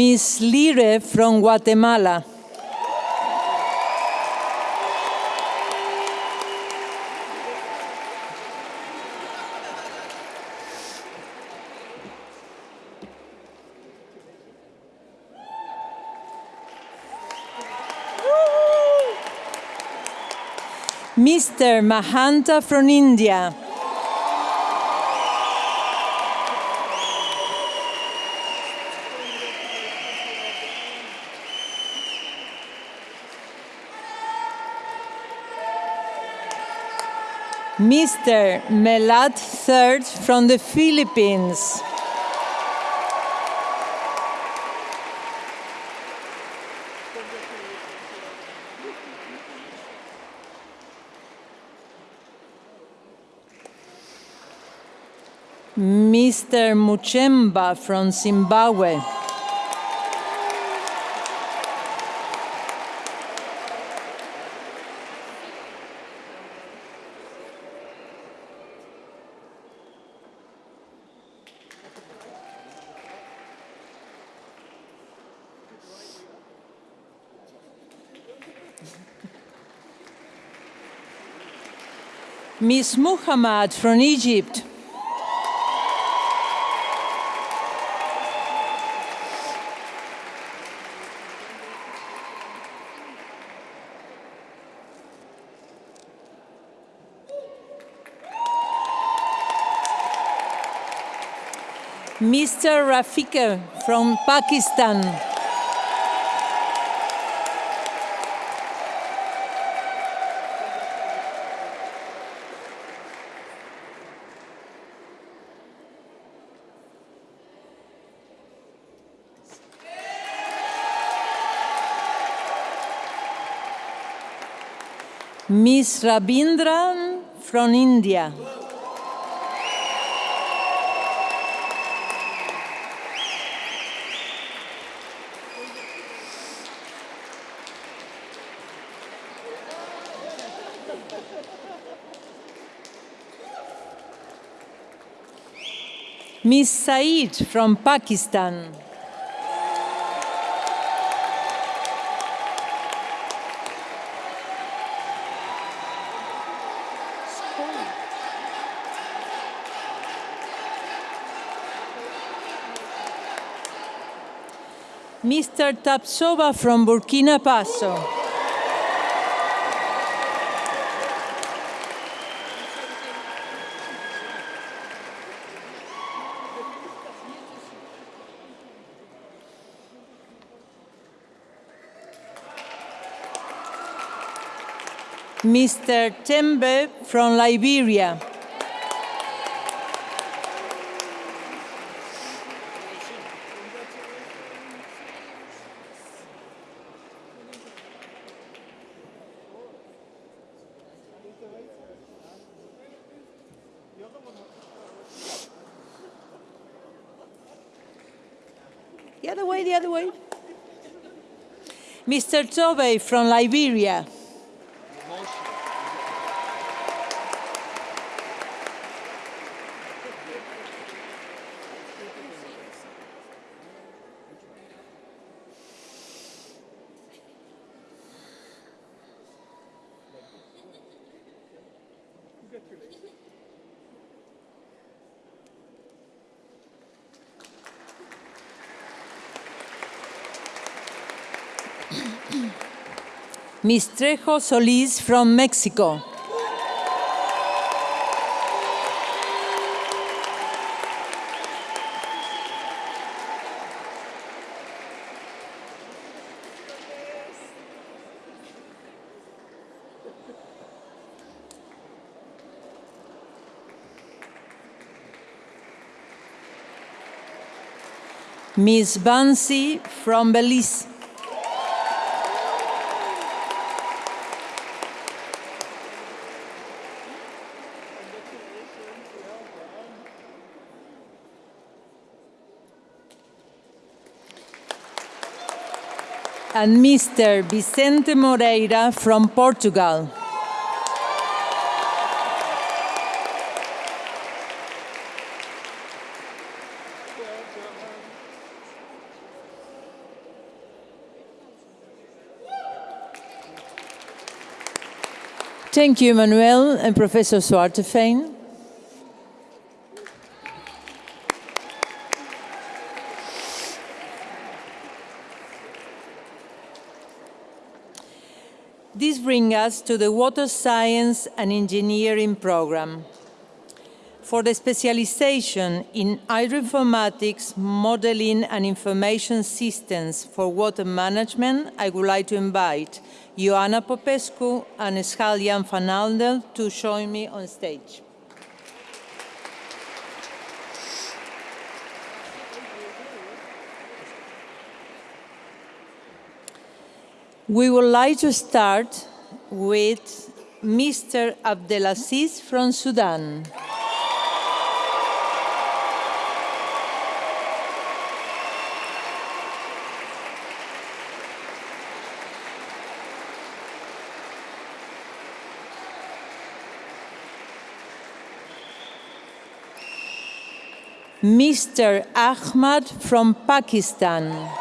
Miss Lire from Guatemala. Mr. Mahanta from India. Mr. Melat Third from the Philippines. Mr. Muchemba from Zimbabwe. Miss Muhammad from Egypt. Mr. Rafika from Pakistan. Miss Rabindran from India. Miss Said from Pakistan. Mr. Tapsova from Burkina Faso. Mr. Tembe from Liberia. The other way, the other way. Mr. Tobe from Liberia. Miss Trejo Solis from Mexico. Miss Bansi from Belize. And Mr. Vicente Moreira from Portugal. Thank you, Manuel and Professor Zwarteveen. This brings us to the Water Science and Engineering program. For the specialization in hydroinformatics, modeling and information systems for water management, I would like to invite Ioana Popescu and Schalk Jan van Andel to join me on stage. We would like to start with Mr. Abdelaziz from Sudan. Mr. Ahmad from Pakistan.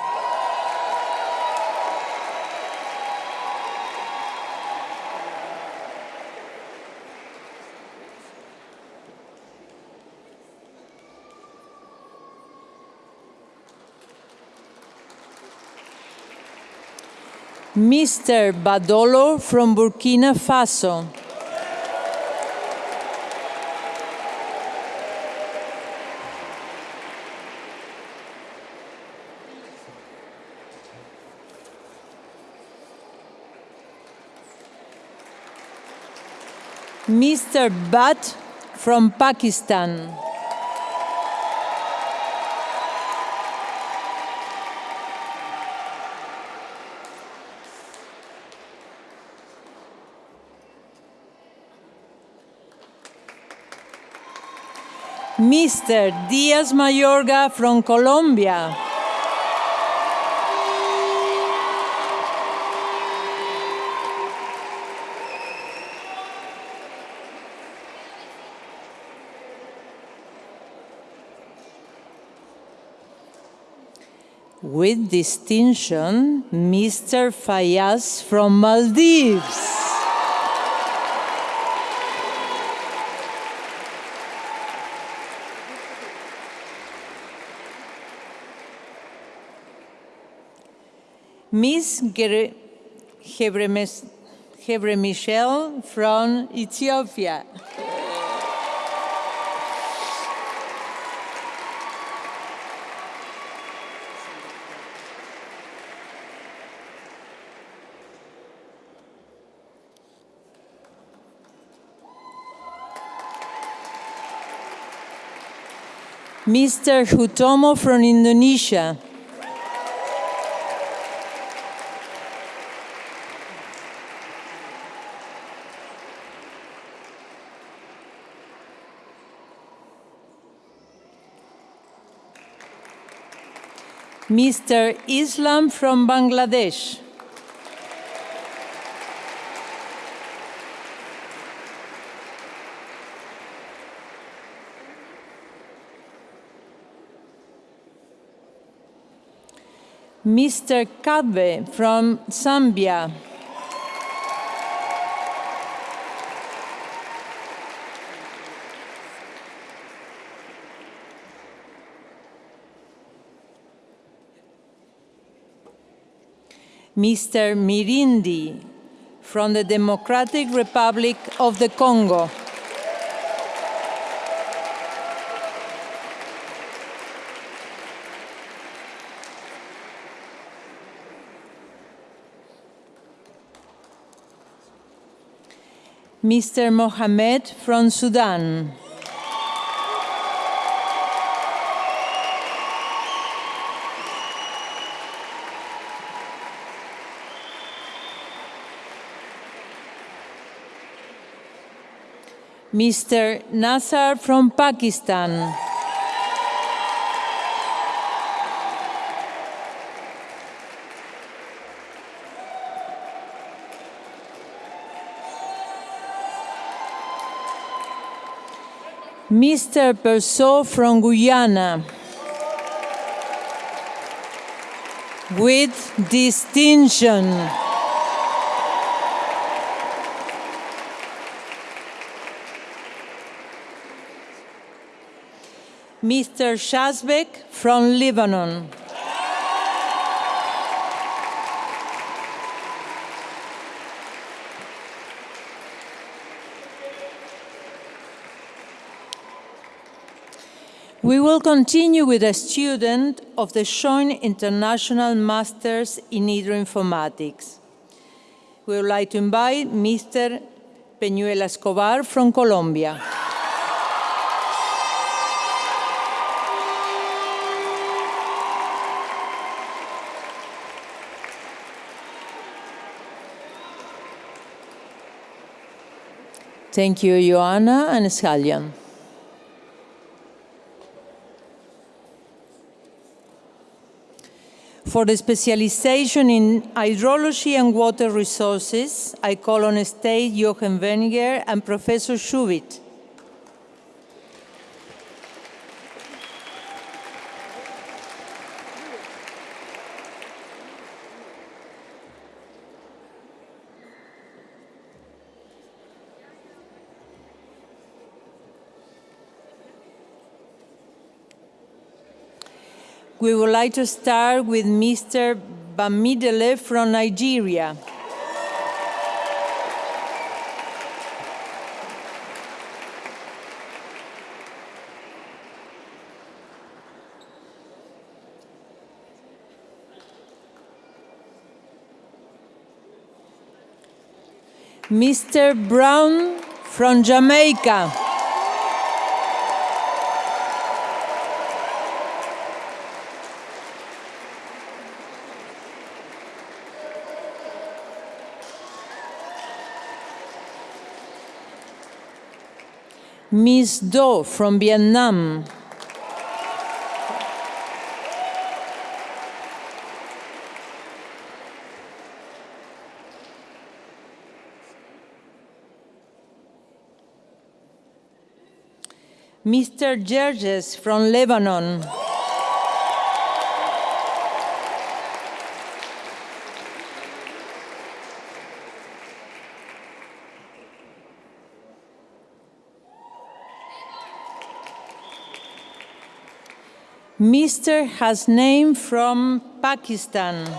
Mr. Badolo from Burkina Faso. Mr. Butt from Pakistan. Mr. Diaz Mayorga from Colombia. With distinction, Mr. Fayaz from Maldives. Hebremes- Hebre Michel from Ethiopia. Mr. Hutomo from Indonesia. Mr. Islam from Bangladesh. Mr. Kadwe from Zambia. Mr. Mirindi from the Democratic Republic of the Congo. Mr. Mohamed from Sudan. Mr. Nasser from Pakistan. Mr. Persaud from Guyana. With distinction. Mr. Shazbek from Lebanon. We will continue with a student of the Joint International Masters in Hydroinformatics. We would like to invite Mr. Peñuela Escobar from Colombia. Thank you, Joanna and Schalk Jan. For the specialization in hydrology and water resources, I call on stage Jochen Wenninger and Professor Schubit. We would like to start with Mr. Bamidele from Nigeria. Mr. Brown from Jamaica. Miss Do from Vietnam. Mr. Gerges from Lebanon. Mr. Hasnain from Pakistan.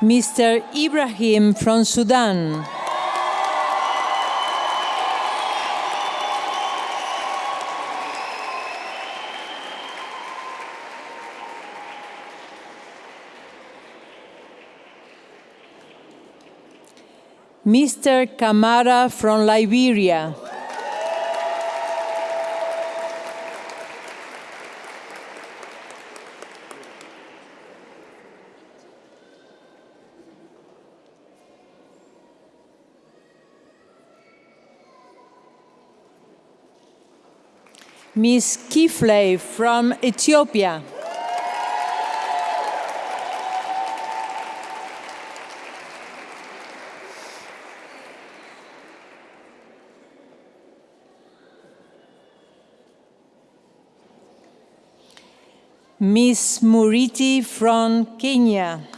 Mr. Ibrahim from Sudan. Mr. Kamara from Liberia. Miss Kifley from Ethiopia. Miss Muriti from Kenya.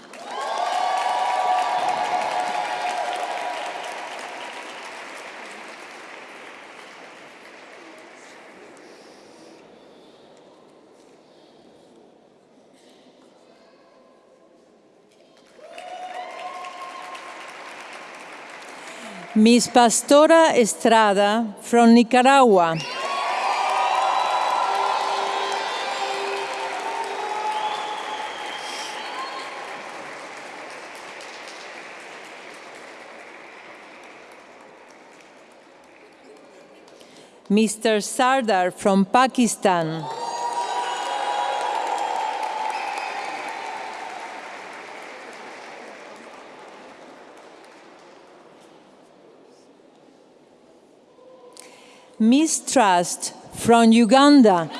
Miss Pastora Estrada from Nicaragua. Mr. Sardar from Pakistan. Mistrust from Uganda.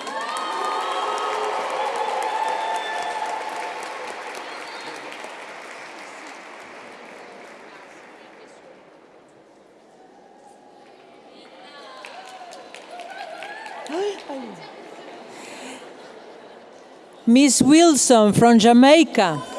Miss Wilson from Jamaica.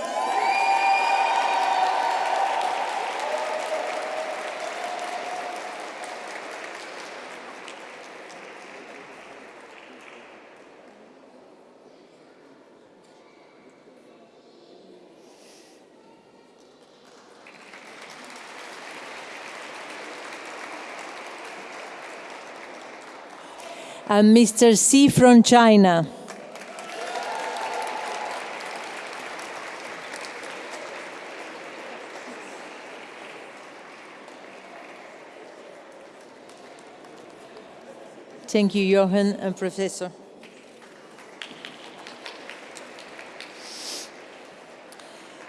Uh, and Mr. C from China. Thank you, Johan and Professor.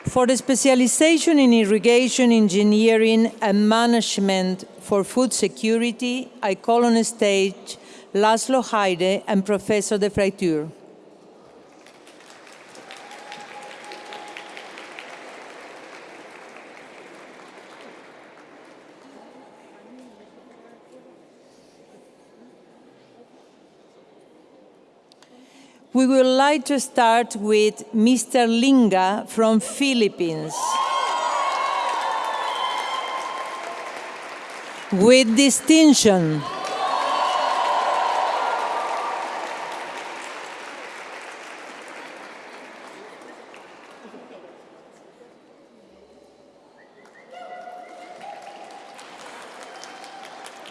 For the specialization in irrigation engineering and management for food security, I call on stage Laszlo Hayde and Professor de Fraiture. We would like to start with Mr. Linga from Philippines. With distinction.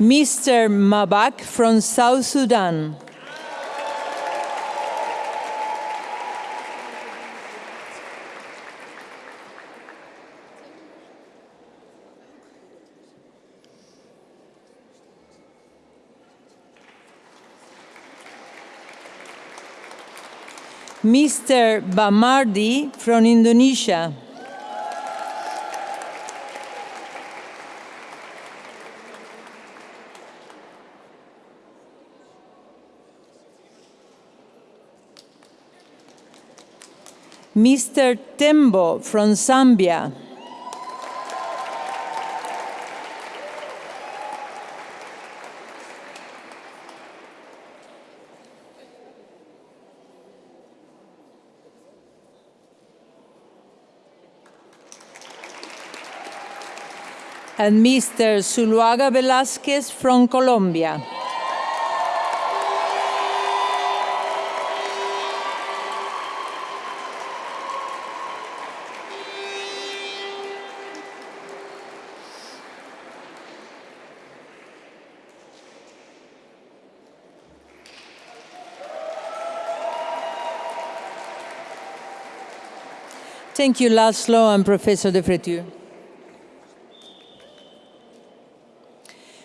Mr. Mabak from South Sudan. Mr. Bamardi from Indonesia. Mr. Tembo from Zambia. And Mr. Zuluaga Velasquez from Colombia. Thank you, Laszlo and Professor de Fraiture.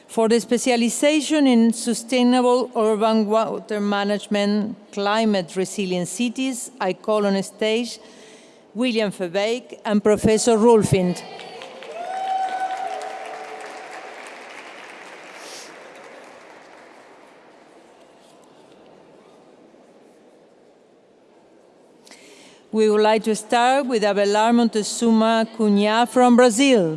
For the specialization in sustainable urban water management, climate resilient cities, I call on stage William Veerbeek and Professor Roelvink. We would like to start with Abelar Montezuma Cunha from Brazil.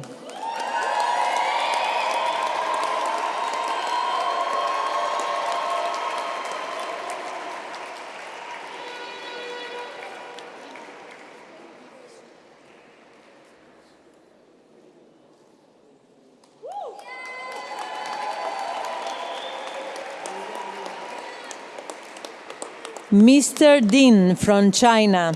Mr. Din from China.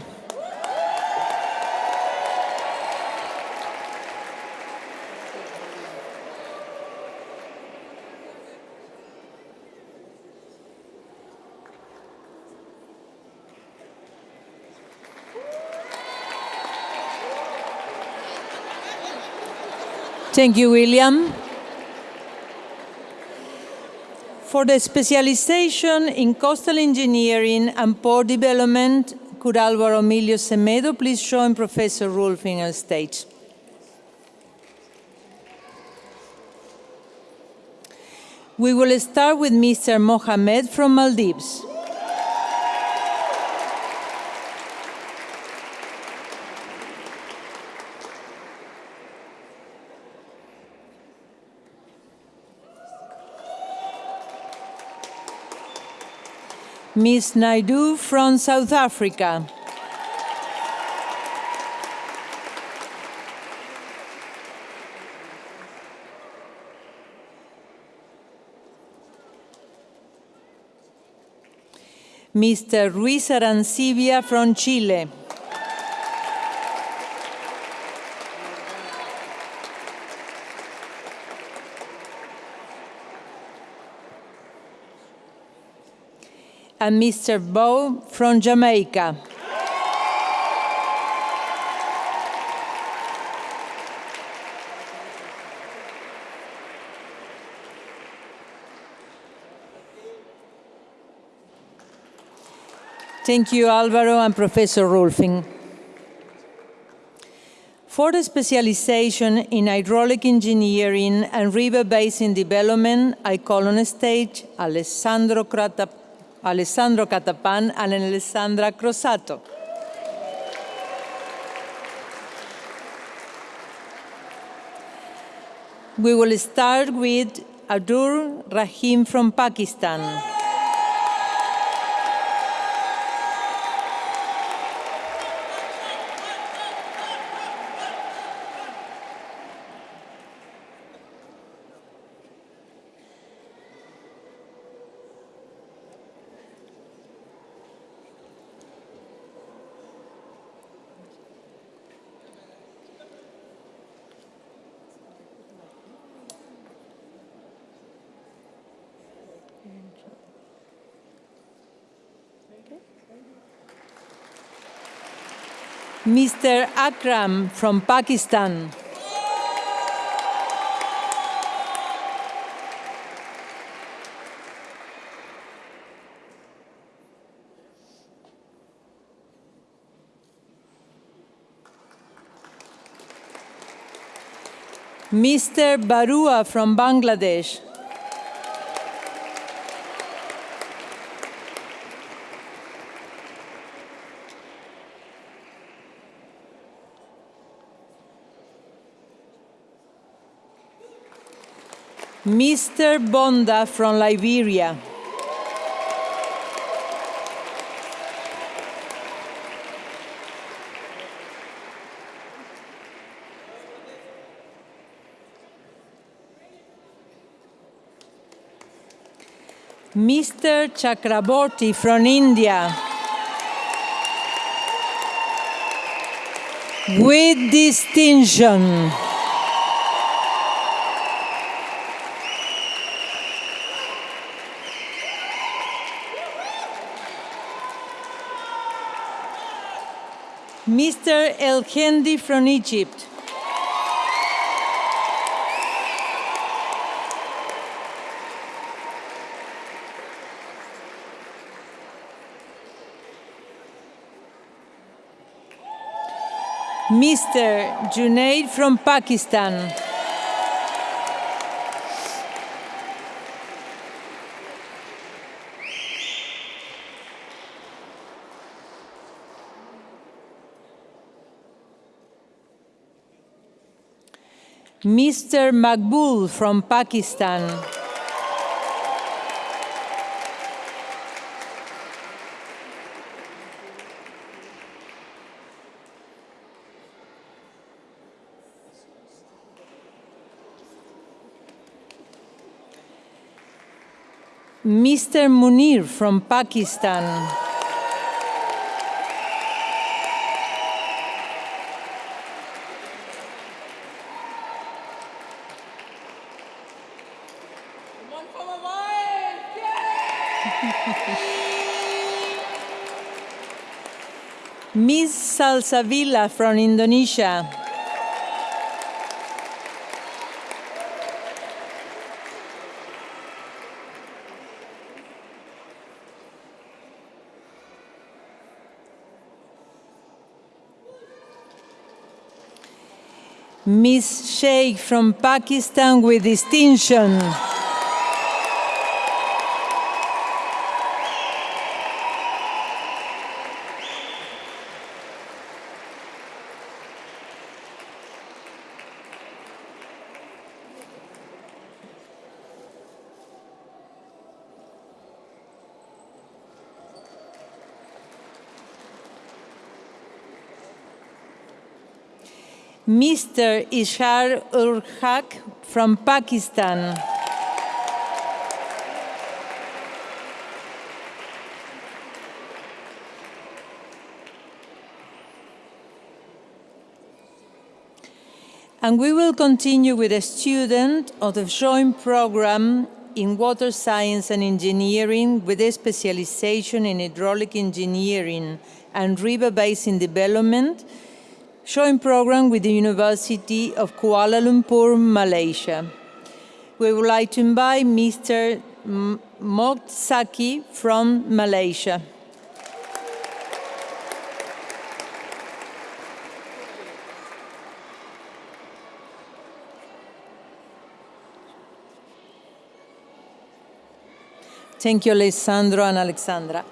Thank you, William. For the specialization in coastal engineering and port development, could Alvaro Emilio Semedo please join Professor Roelvink on stage? We will start with Mr. Mohamed from Maldives. Ms. Naidu from South Africa. Mr. Ruiz Arancibia from Chile. And Mr. Bow from Jamaica. Thank you, Alvaro and Professor Roelvink. For the specialization in hydraulic engineering and river basin development, I call on stage Alessandro Crata Alessandro Cattapan and Alessandra Crosato. We will start with Adur Rahim from Pakistan. Mr. Akram from Pakistan. Mr. Barua from Bangladesh. Mr. Bonda from Liberia. Mr. Chakraborty from India. With distinction. Mr. El Hendi from Egypt. Mr. Junaid from Pakistan. Mr. Makbul from Pakistan. Mr. Munir from Pakistan. Ms. Salsavilla from Indonesia. Miss Sheikh from Pakistan with distinction. Mr. Ishar ul Haq from Pakistan. And we will continue with a student of the joint program in water science and engineering with a specialization in hydraulic engineering and river basin development joint program with the University of Kuala Lumpur, Malaysia. We would like to invite Mr. M- Moksaki from Malaysia. Thank you, Alessandro and Alexandra.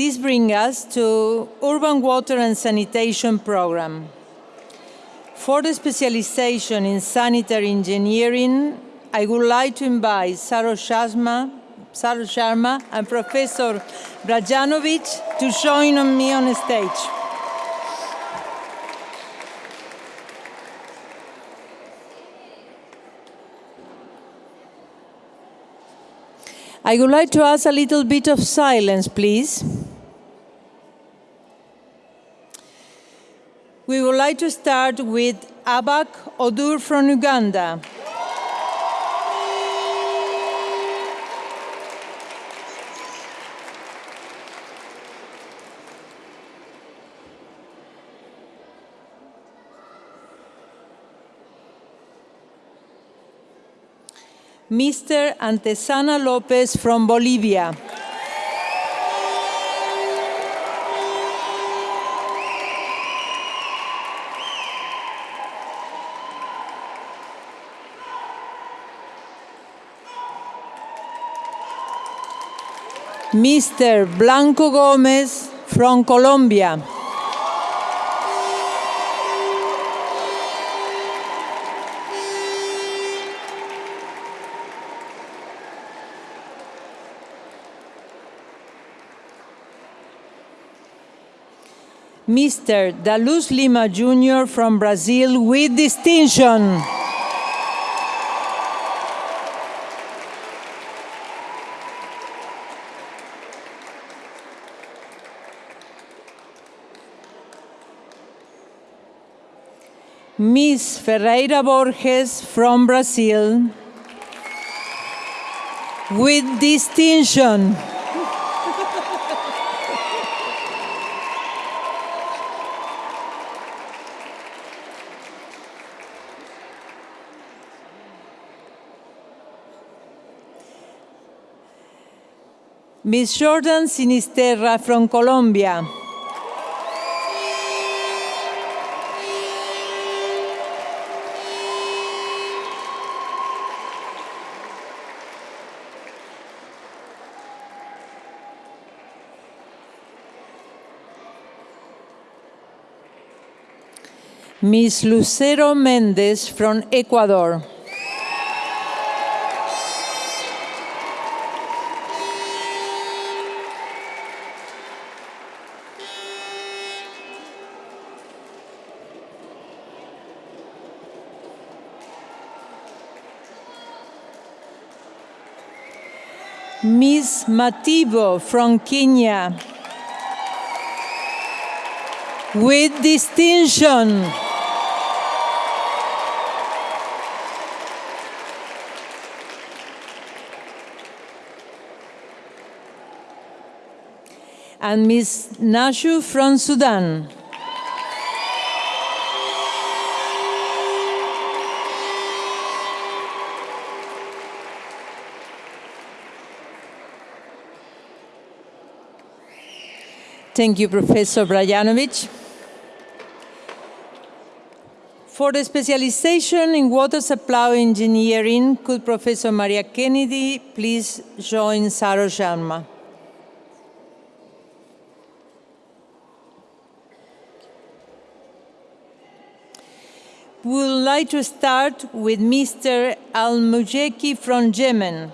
This brings us to Urban Water and Sanitation Program. For the specialization in sanitary engineering, I would like to invite Saroj Sharma, and Professor Brdjanovic to join me on the stage. I would like to ask a little bit of silence, please. We would like to start with Abak Odur from Uganda. Mr. Antesana Lopez from Bolivia. Mr. Blanco Gomez from Colombia. Mr. Daluz Lima Jr. from Brazil with distinction. Miss Ferreira Borges from Brazil with distinction. Miss Jordan Sinisterra from Colombia. Miss Lucero Méndez from Ecuador. Miss Mativo from Kenya. With distinction. And Miss Nashu from Sudan. Thank you, Professor Brdjanovic. For the specialization in water supply engineering, could Professor Maria Kennedy please join Saroj Sharma? We would like to start with Mr. Al-Mujeki from Yemen.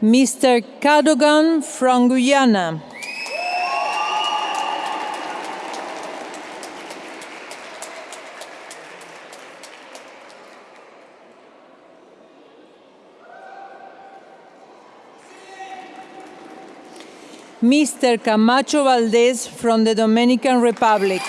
Mr. Cadogan from Guyana. Mr. Camacho Valdez from the Dominican Republic.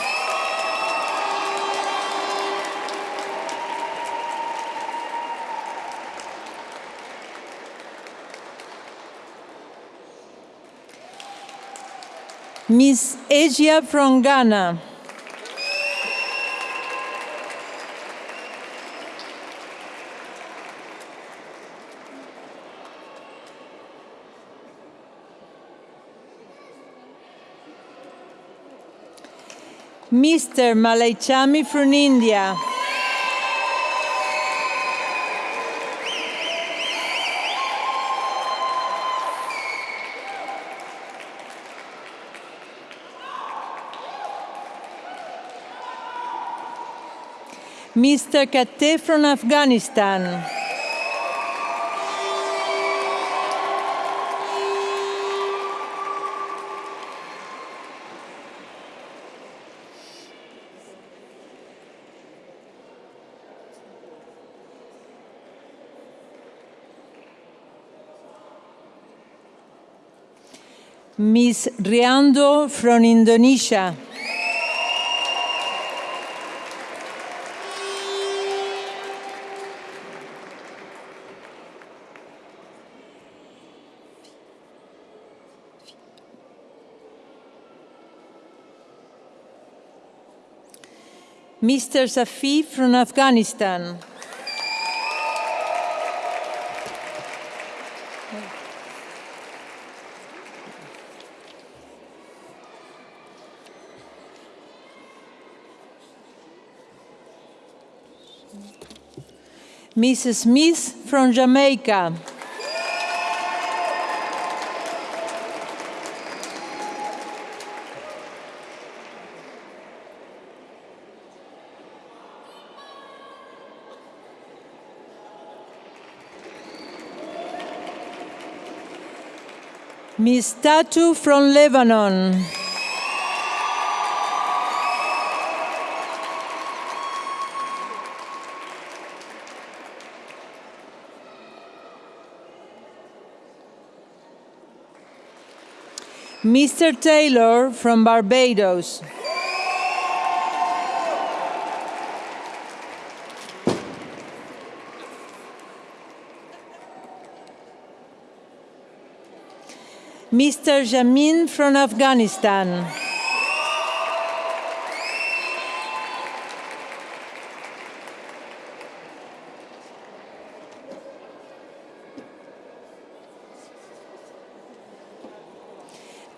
Miss Asia from Ghana. Mr. Malaichami from India. Mr. Kate from Afghanistan. Ms. Riando from Indonesia. Mr. Safi from Afghanistan. Mrs. Smith from Jamaica. Miss Tatu from Lebanon. Mr. Taylor from Barbados. Mr. Jamin from Afghanistan.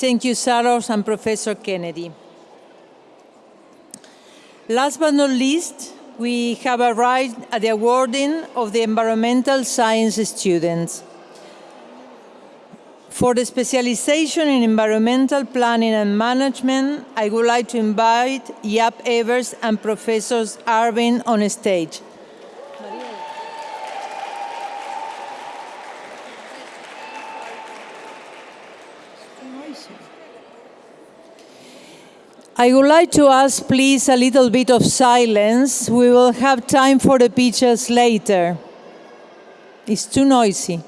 Thank you, Saroj and Professor Kennedy. Last but not least, we have arrived at the awarding of the environmental science students. For the specialization in environmental planning and management, I would like to invite Jaap Evers and Professors Irvine on stage. I would like to ask, please, a little bit of silence. We will have time for the pictures later. It's too noisy.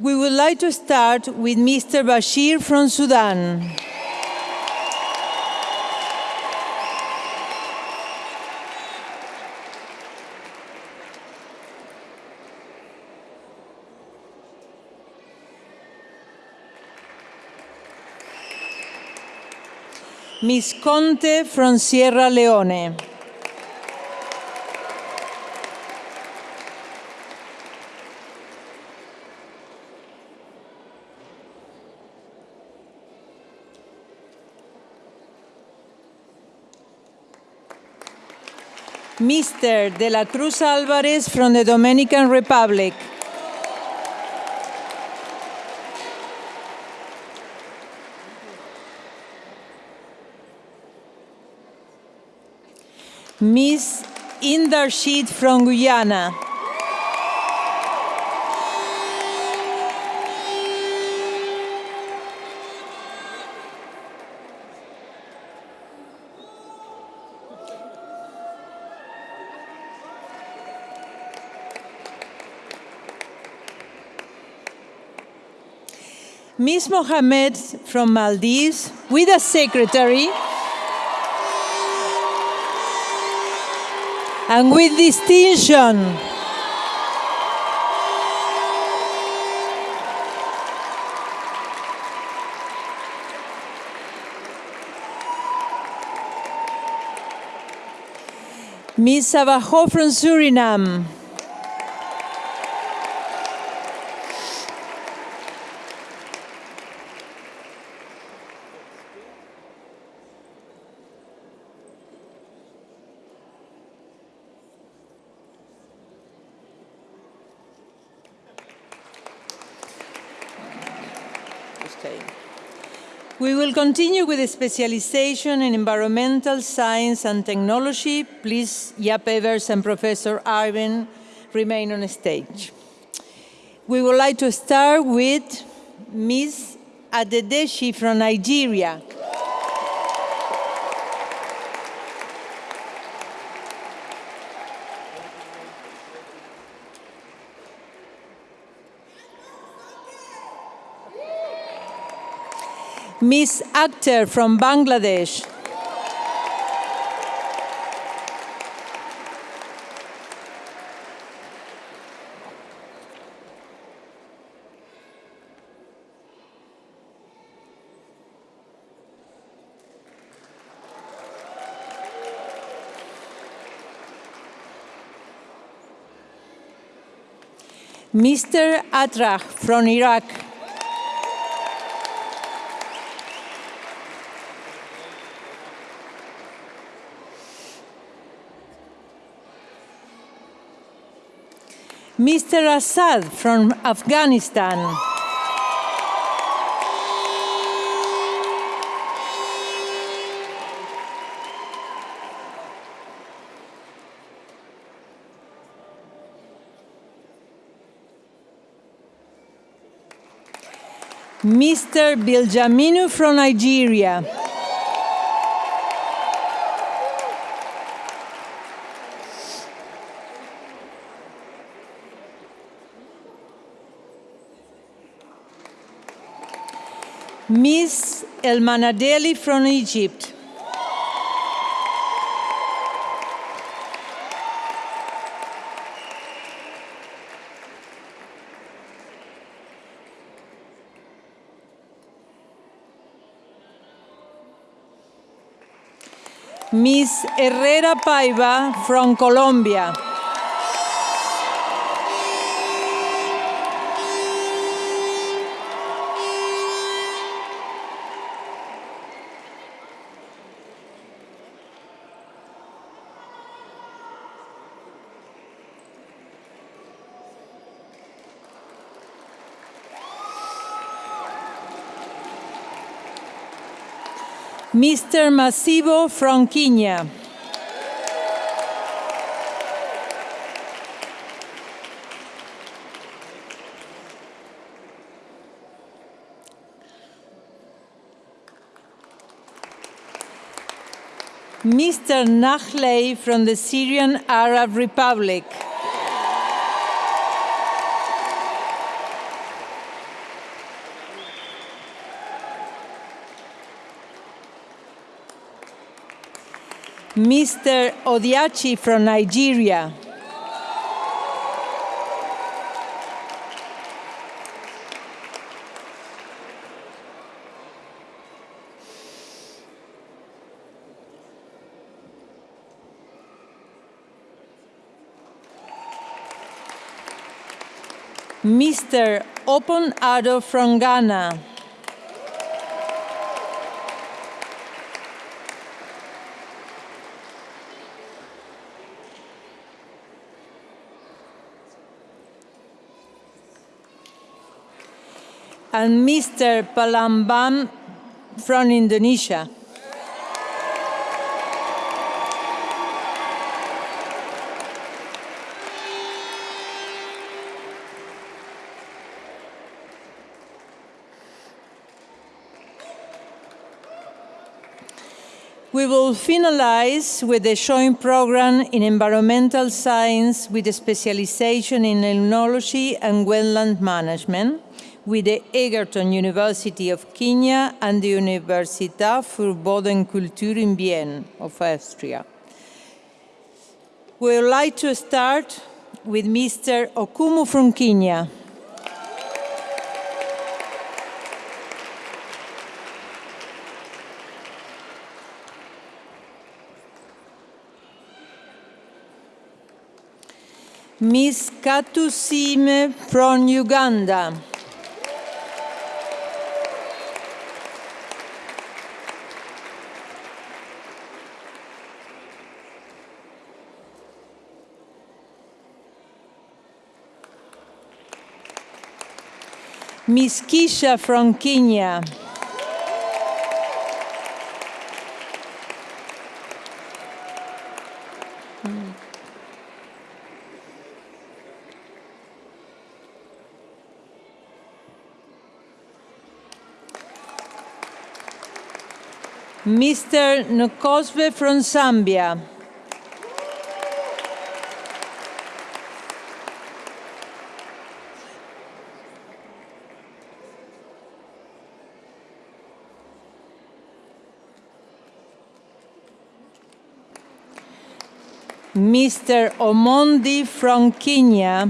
We would like to start with Mr. Bashir from Sudan. Miss Conte from Sierra Leone. Mr. De la Cruz Alvarez from the Dominican Republic. Miss Indarshid from Guyana. Miss Mohammed from Maldives with a secretary. And with distinction. Miss Abajo from Suriname. We will continue with the specialization in environmental science and technology. Please, Jaap Evers and Professor Irvine remain on stage. We would like to start with Ms. Adedeshi from Nigeria. Miss Akhtar from Bangladesh. Mr. Atrach from Iraq. Mr. Assad from Afghanistan. Mr. Biljaminu from Nigeria. Miss Elmanadeli from Egypt. Miss Herrera Paiva from Colombia. Mr. Masivo from Kenya. Mr. Nahlei from the Syrian Arab Republic. Mr. Odiachi from Nigeria. Mr. Opon Ado from Ghana. And Mr. Palambam from Indonesia. We will finalize with a showing program in environmental science with a specialization in limnology and wetland management with the Egerton University of Kenya and the Universität für Bodenkultur in Vienna of Austria. We would like to start with Mr. Okumu from Kenya. Miss Katu Sime from Uganda. Miss Kisha from Kenya. Hmm. Mr. Nkosbe from Zambia. Mr. Omondi from Kenya.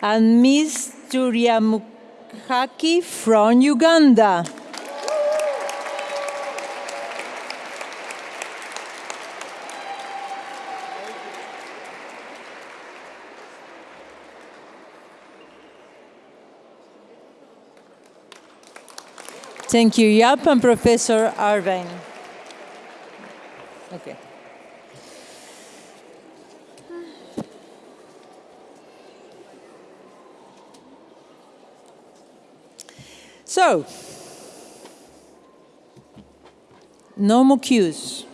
And Ms. Turiamukhaji Haki from Uganda. Thank you, Jaap and Professor Irvine. Okay. So, no more cues.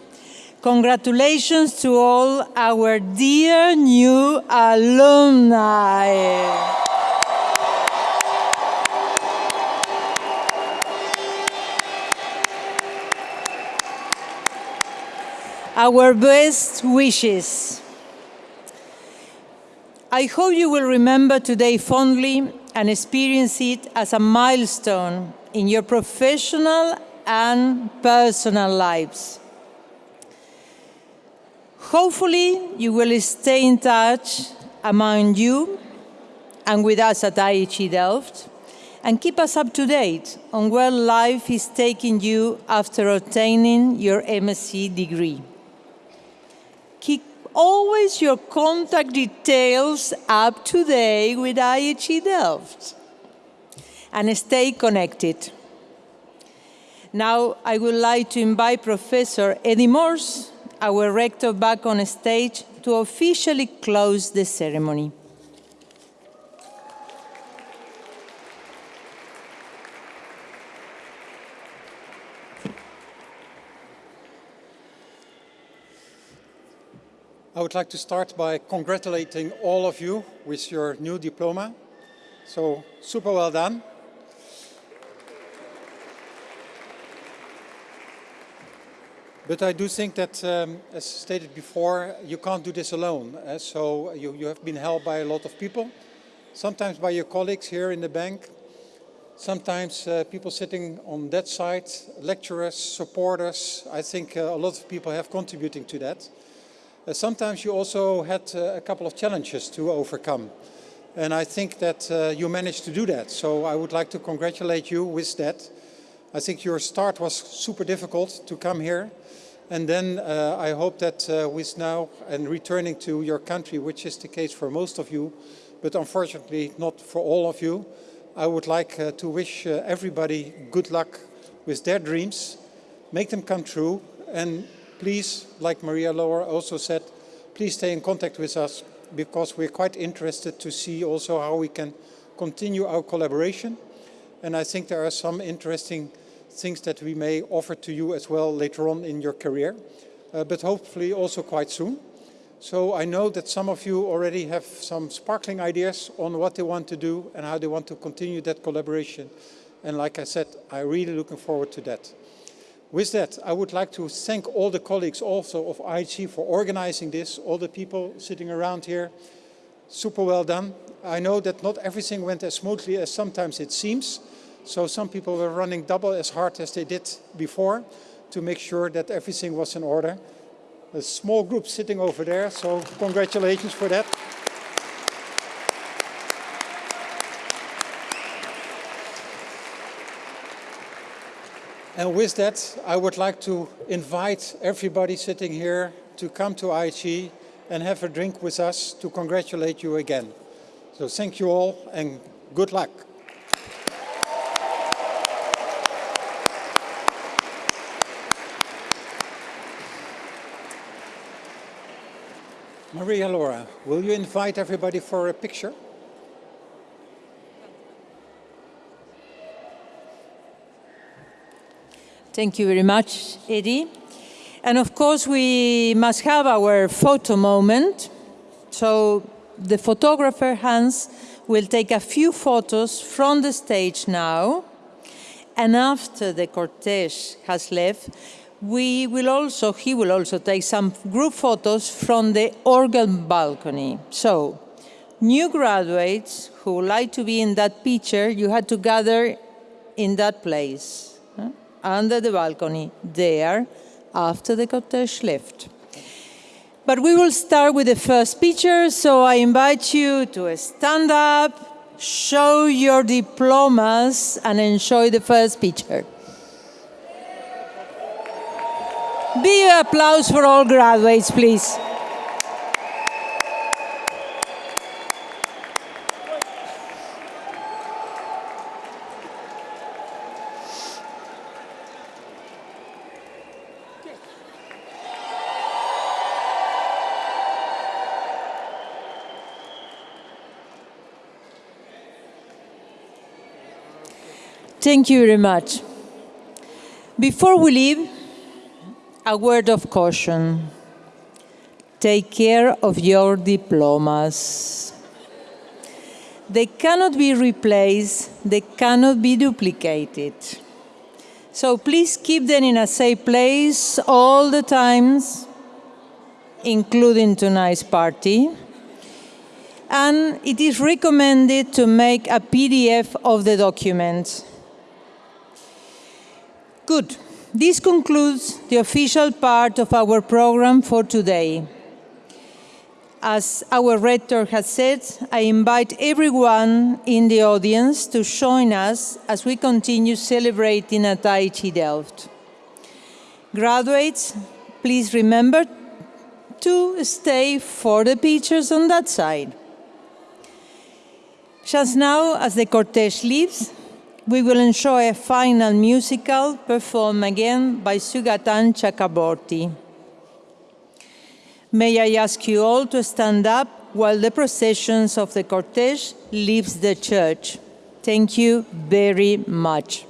Congratulations to all our dear new alumni. Our best wishes. I hope you will remember today fondly and experience it as a milestone in your professional and personal lives. Hopefully, you will stay in touch among you and with us at IHE Delft and keep us up to date on where life is taking you after obtaining your MSc degree. Keep always your contact details up to date with IHE Delft and stay connected. Now I would like to invite Professor Eddy Moors, our rector, back on stage to officially close the ceremony. I would like to start by congratulating all of you with your new diploma. So super well done. But I do think that, um, as stated before, you can't do this alone. Uh, so you, you have been helped by a lot of people, sometimes by your colleagues here in the bank, sometimes uh, people sitting on that side, lecturers, supporters. I think uh, a lot of people have contributing to that. Uh, sometimes you also had uh, a couple of challenges to overcome. And I think that uh, you managed to do that. So I would like to congratulate you with that. I think your start was super difficult to come here. And then uh, I hope that uh, with now and returning to your country, which is the case for most of you, but unfortunately not for all of you, I would like uh, to wish everybody good luck with their dreams, make them come true, and please, like Maria Laura also said, please stay in contact with us because we're quite interested to see also how we can continue our collaboration. And I think there are some interesting things that we may offer to you as well later on in your career, uh, but hopefully also quite soon. So I know that some of you already have some sparkling ideas on what they want to do and how they want to continue that collaboration. And like I said, I'm really looking forward to that. With that, I would like to thank all the colleagues also of IHE for organizing this, all the people sitting around here. Super well done. I know that not everything went as smoothly as sometimes it seems. So some people were running double as hard as they did before to make sure that everything was in order. A small group sitting over there, so congratulations for that. And with that, I would like to invite everybody sitting here to come to IHE and have a drink with us to congratulate you again. So thank you all and good luck. Maria Laura, will you invite everybody for a picture? Thank you very much, Eddy. And of course, we must have our photo moment. So the photographer, Hans, will take a few photos from the stage now. And after the cortege has left, we will also, he will also take some group photos from the organ balcony. So, new graduates who would like to be in that picture, you had to gather in that place? Under the balcony, there, after the cortege left. But we will start with the first picture, so I invite you to stand up, show your diplomas and enjoy the first picture. Big applause for all graduates, please. Thank you very much. Before we leave, a word of caution. Take care of your diplomas. They cannot be replaced, they cannot be duplicated. So please keep them in a safe place all the times, including tonight's party. And it is recommended to make a PDF of the document. Good. This concludes the official part of our program for today. As our rector has said, I invite everyone in the audience to join us as we continue celebrating at IHE Delft. Graduates, please remember to stay for the pictures on that side. Just now, as the cortege leaves, we will enjoy a final musical performed again by Sugatan Chakraborty. May I ask you all to stand up while the processions of the cortege leaves the church. Thank you very much.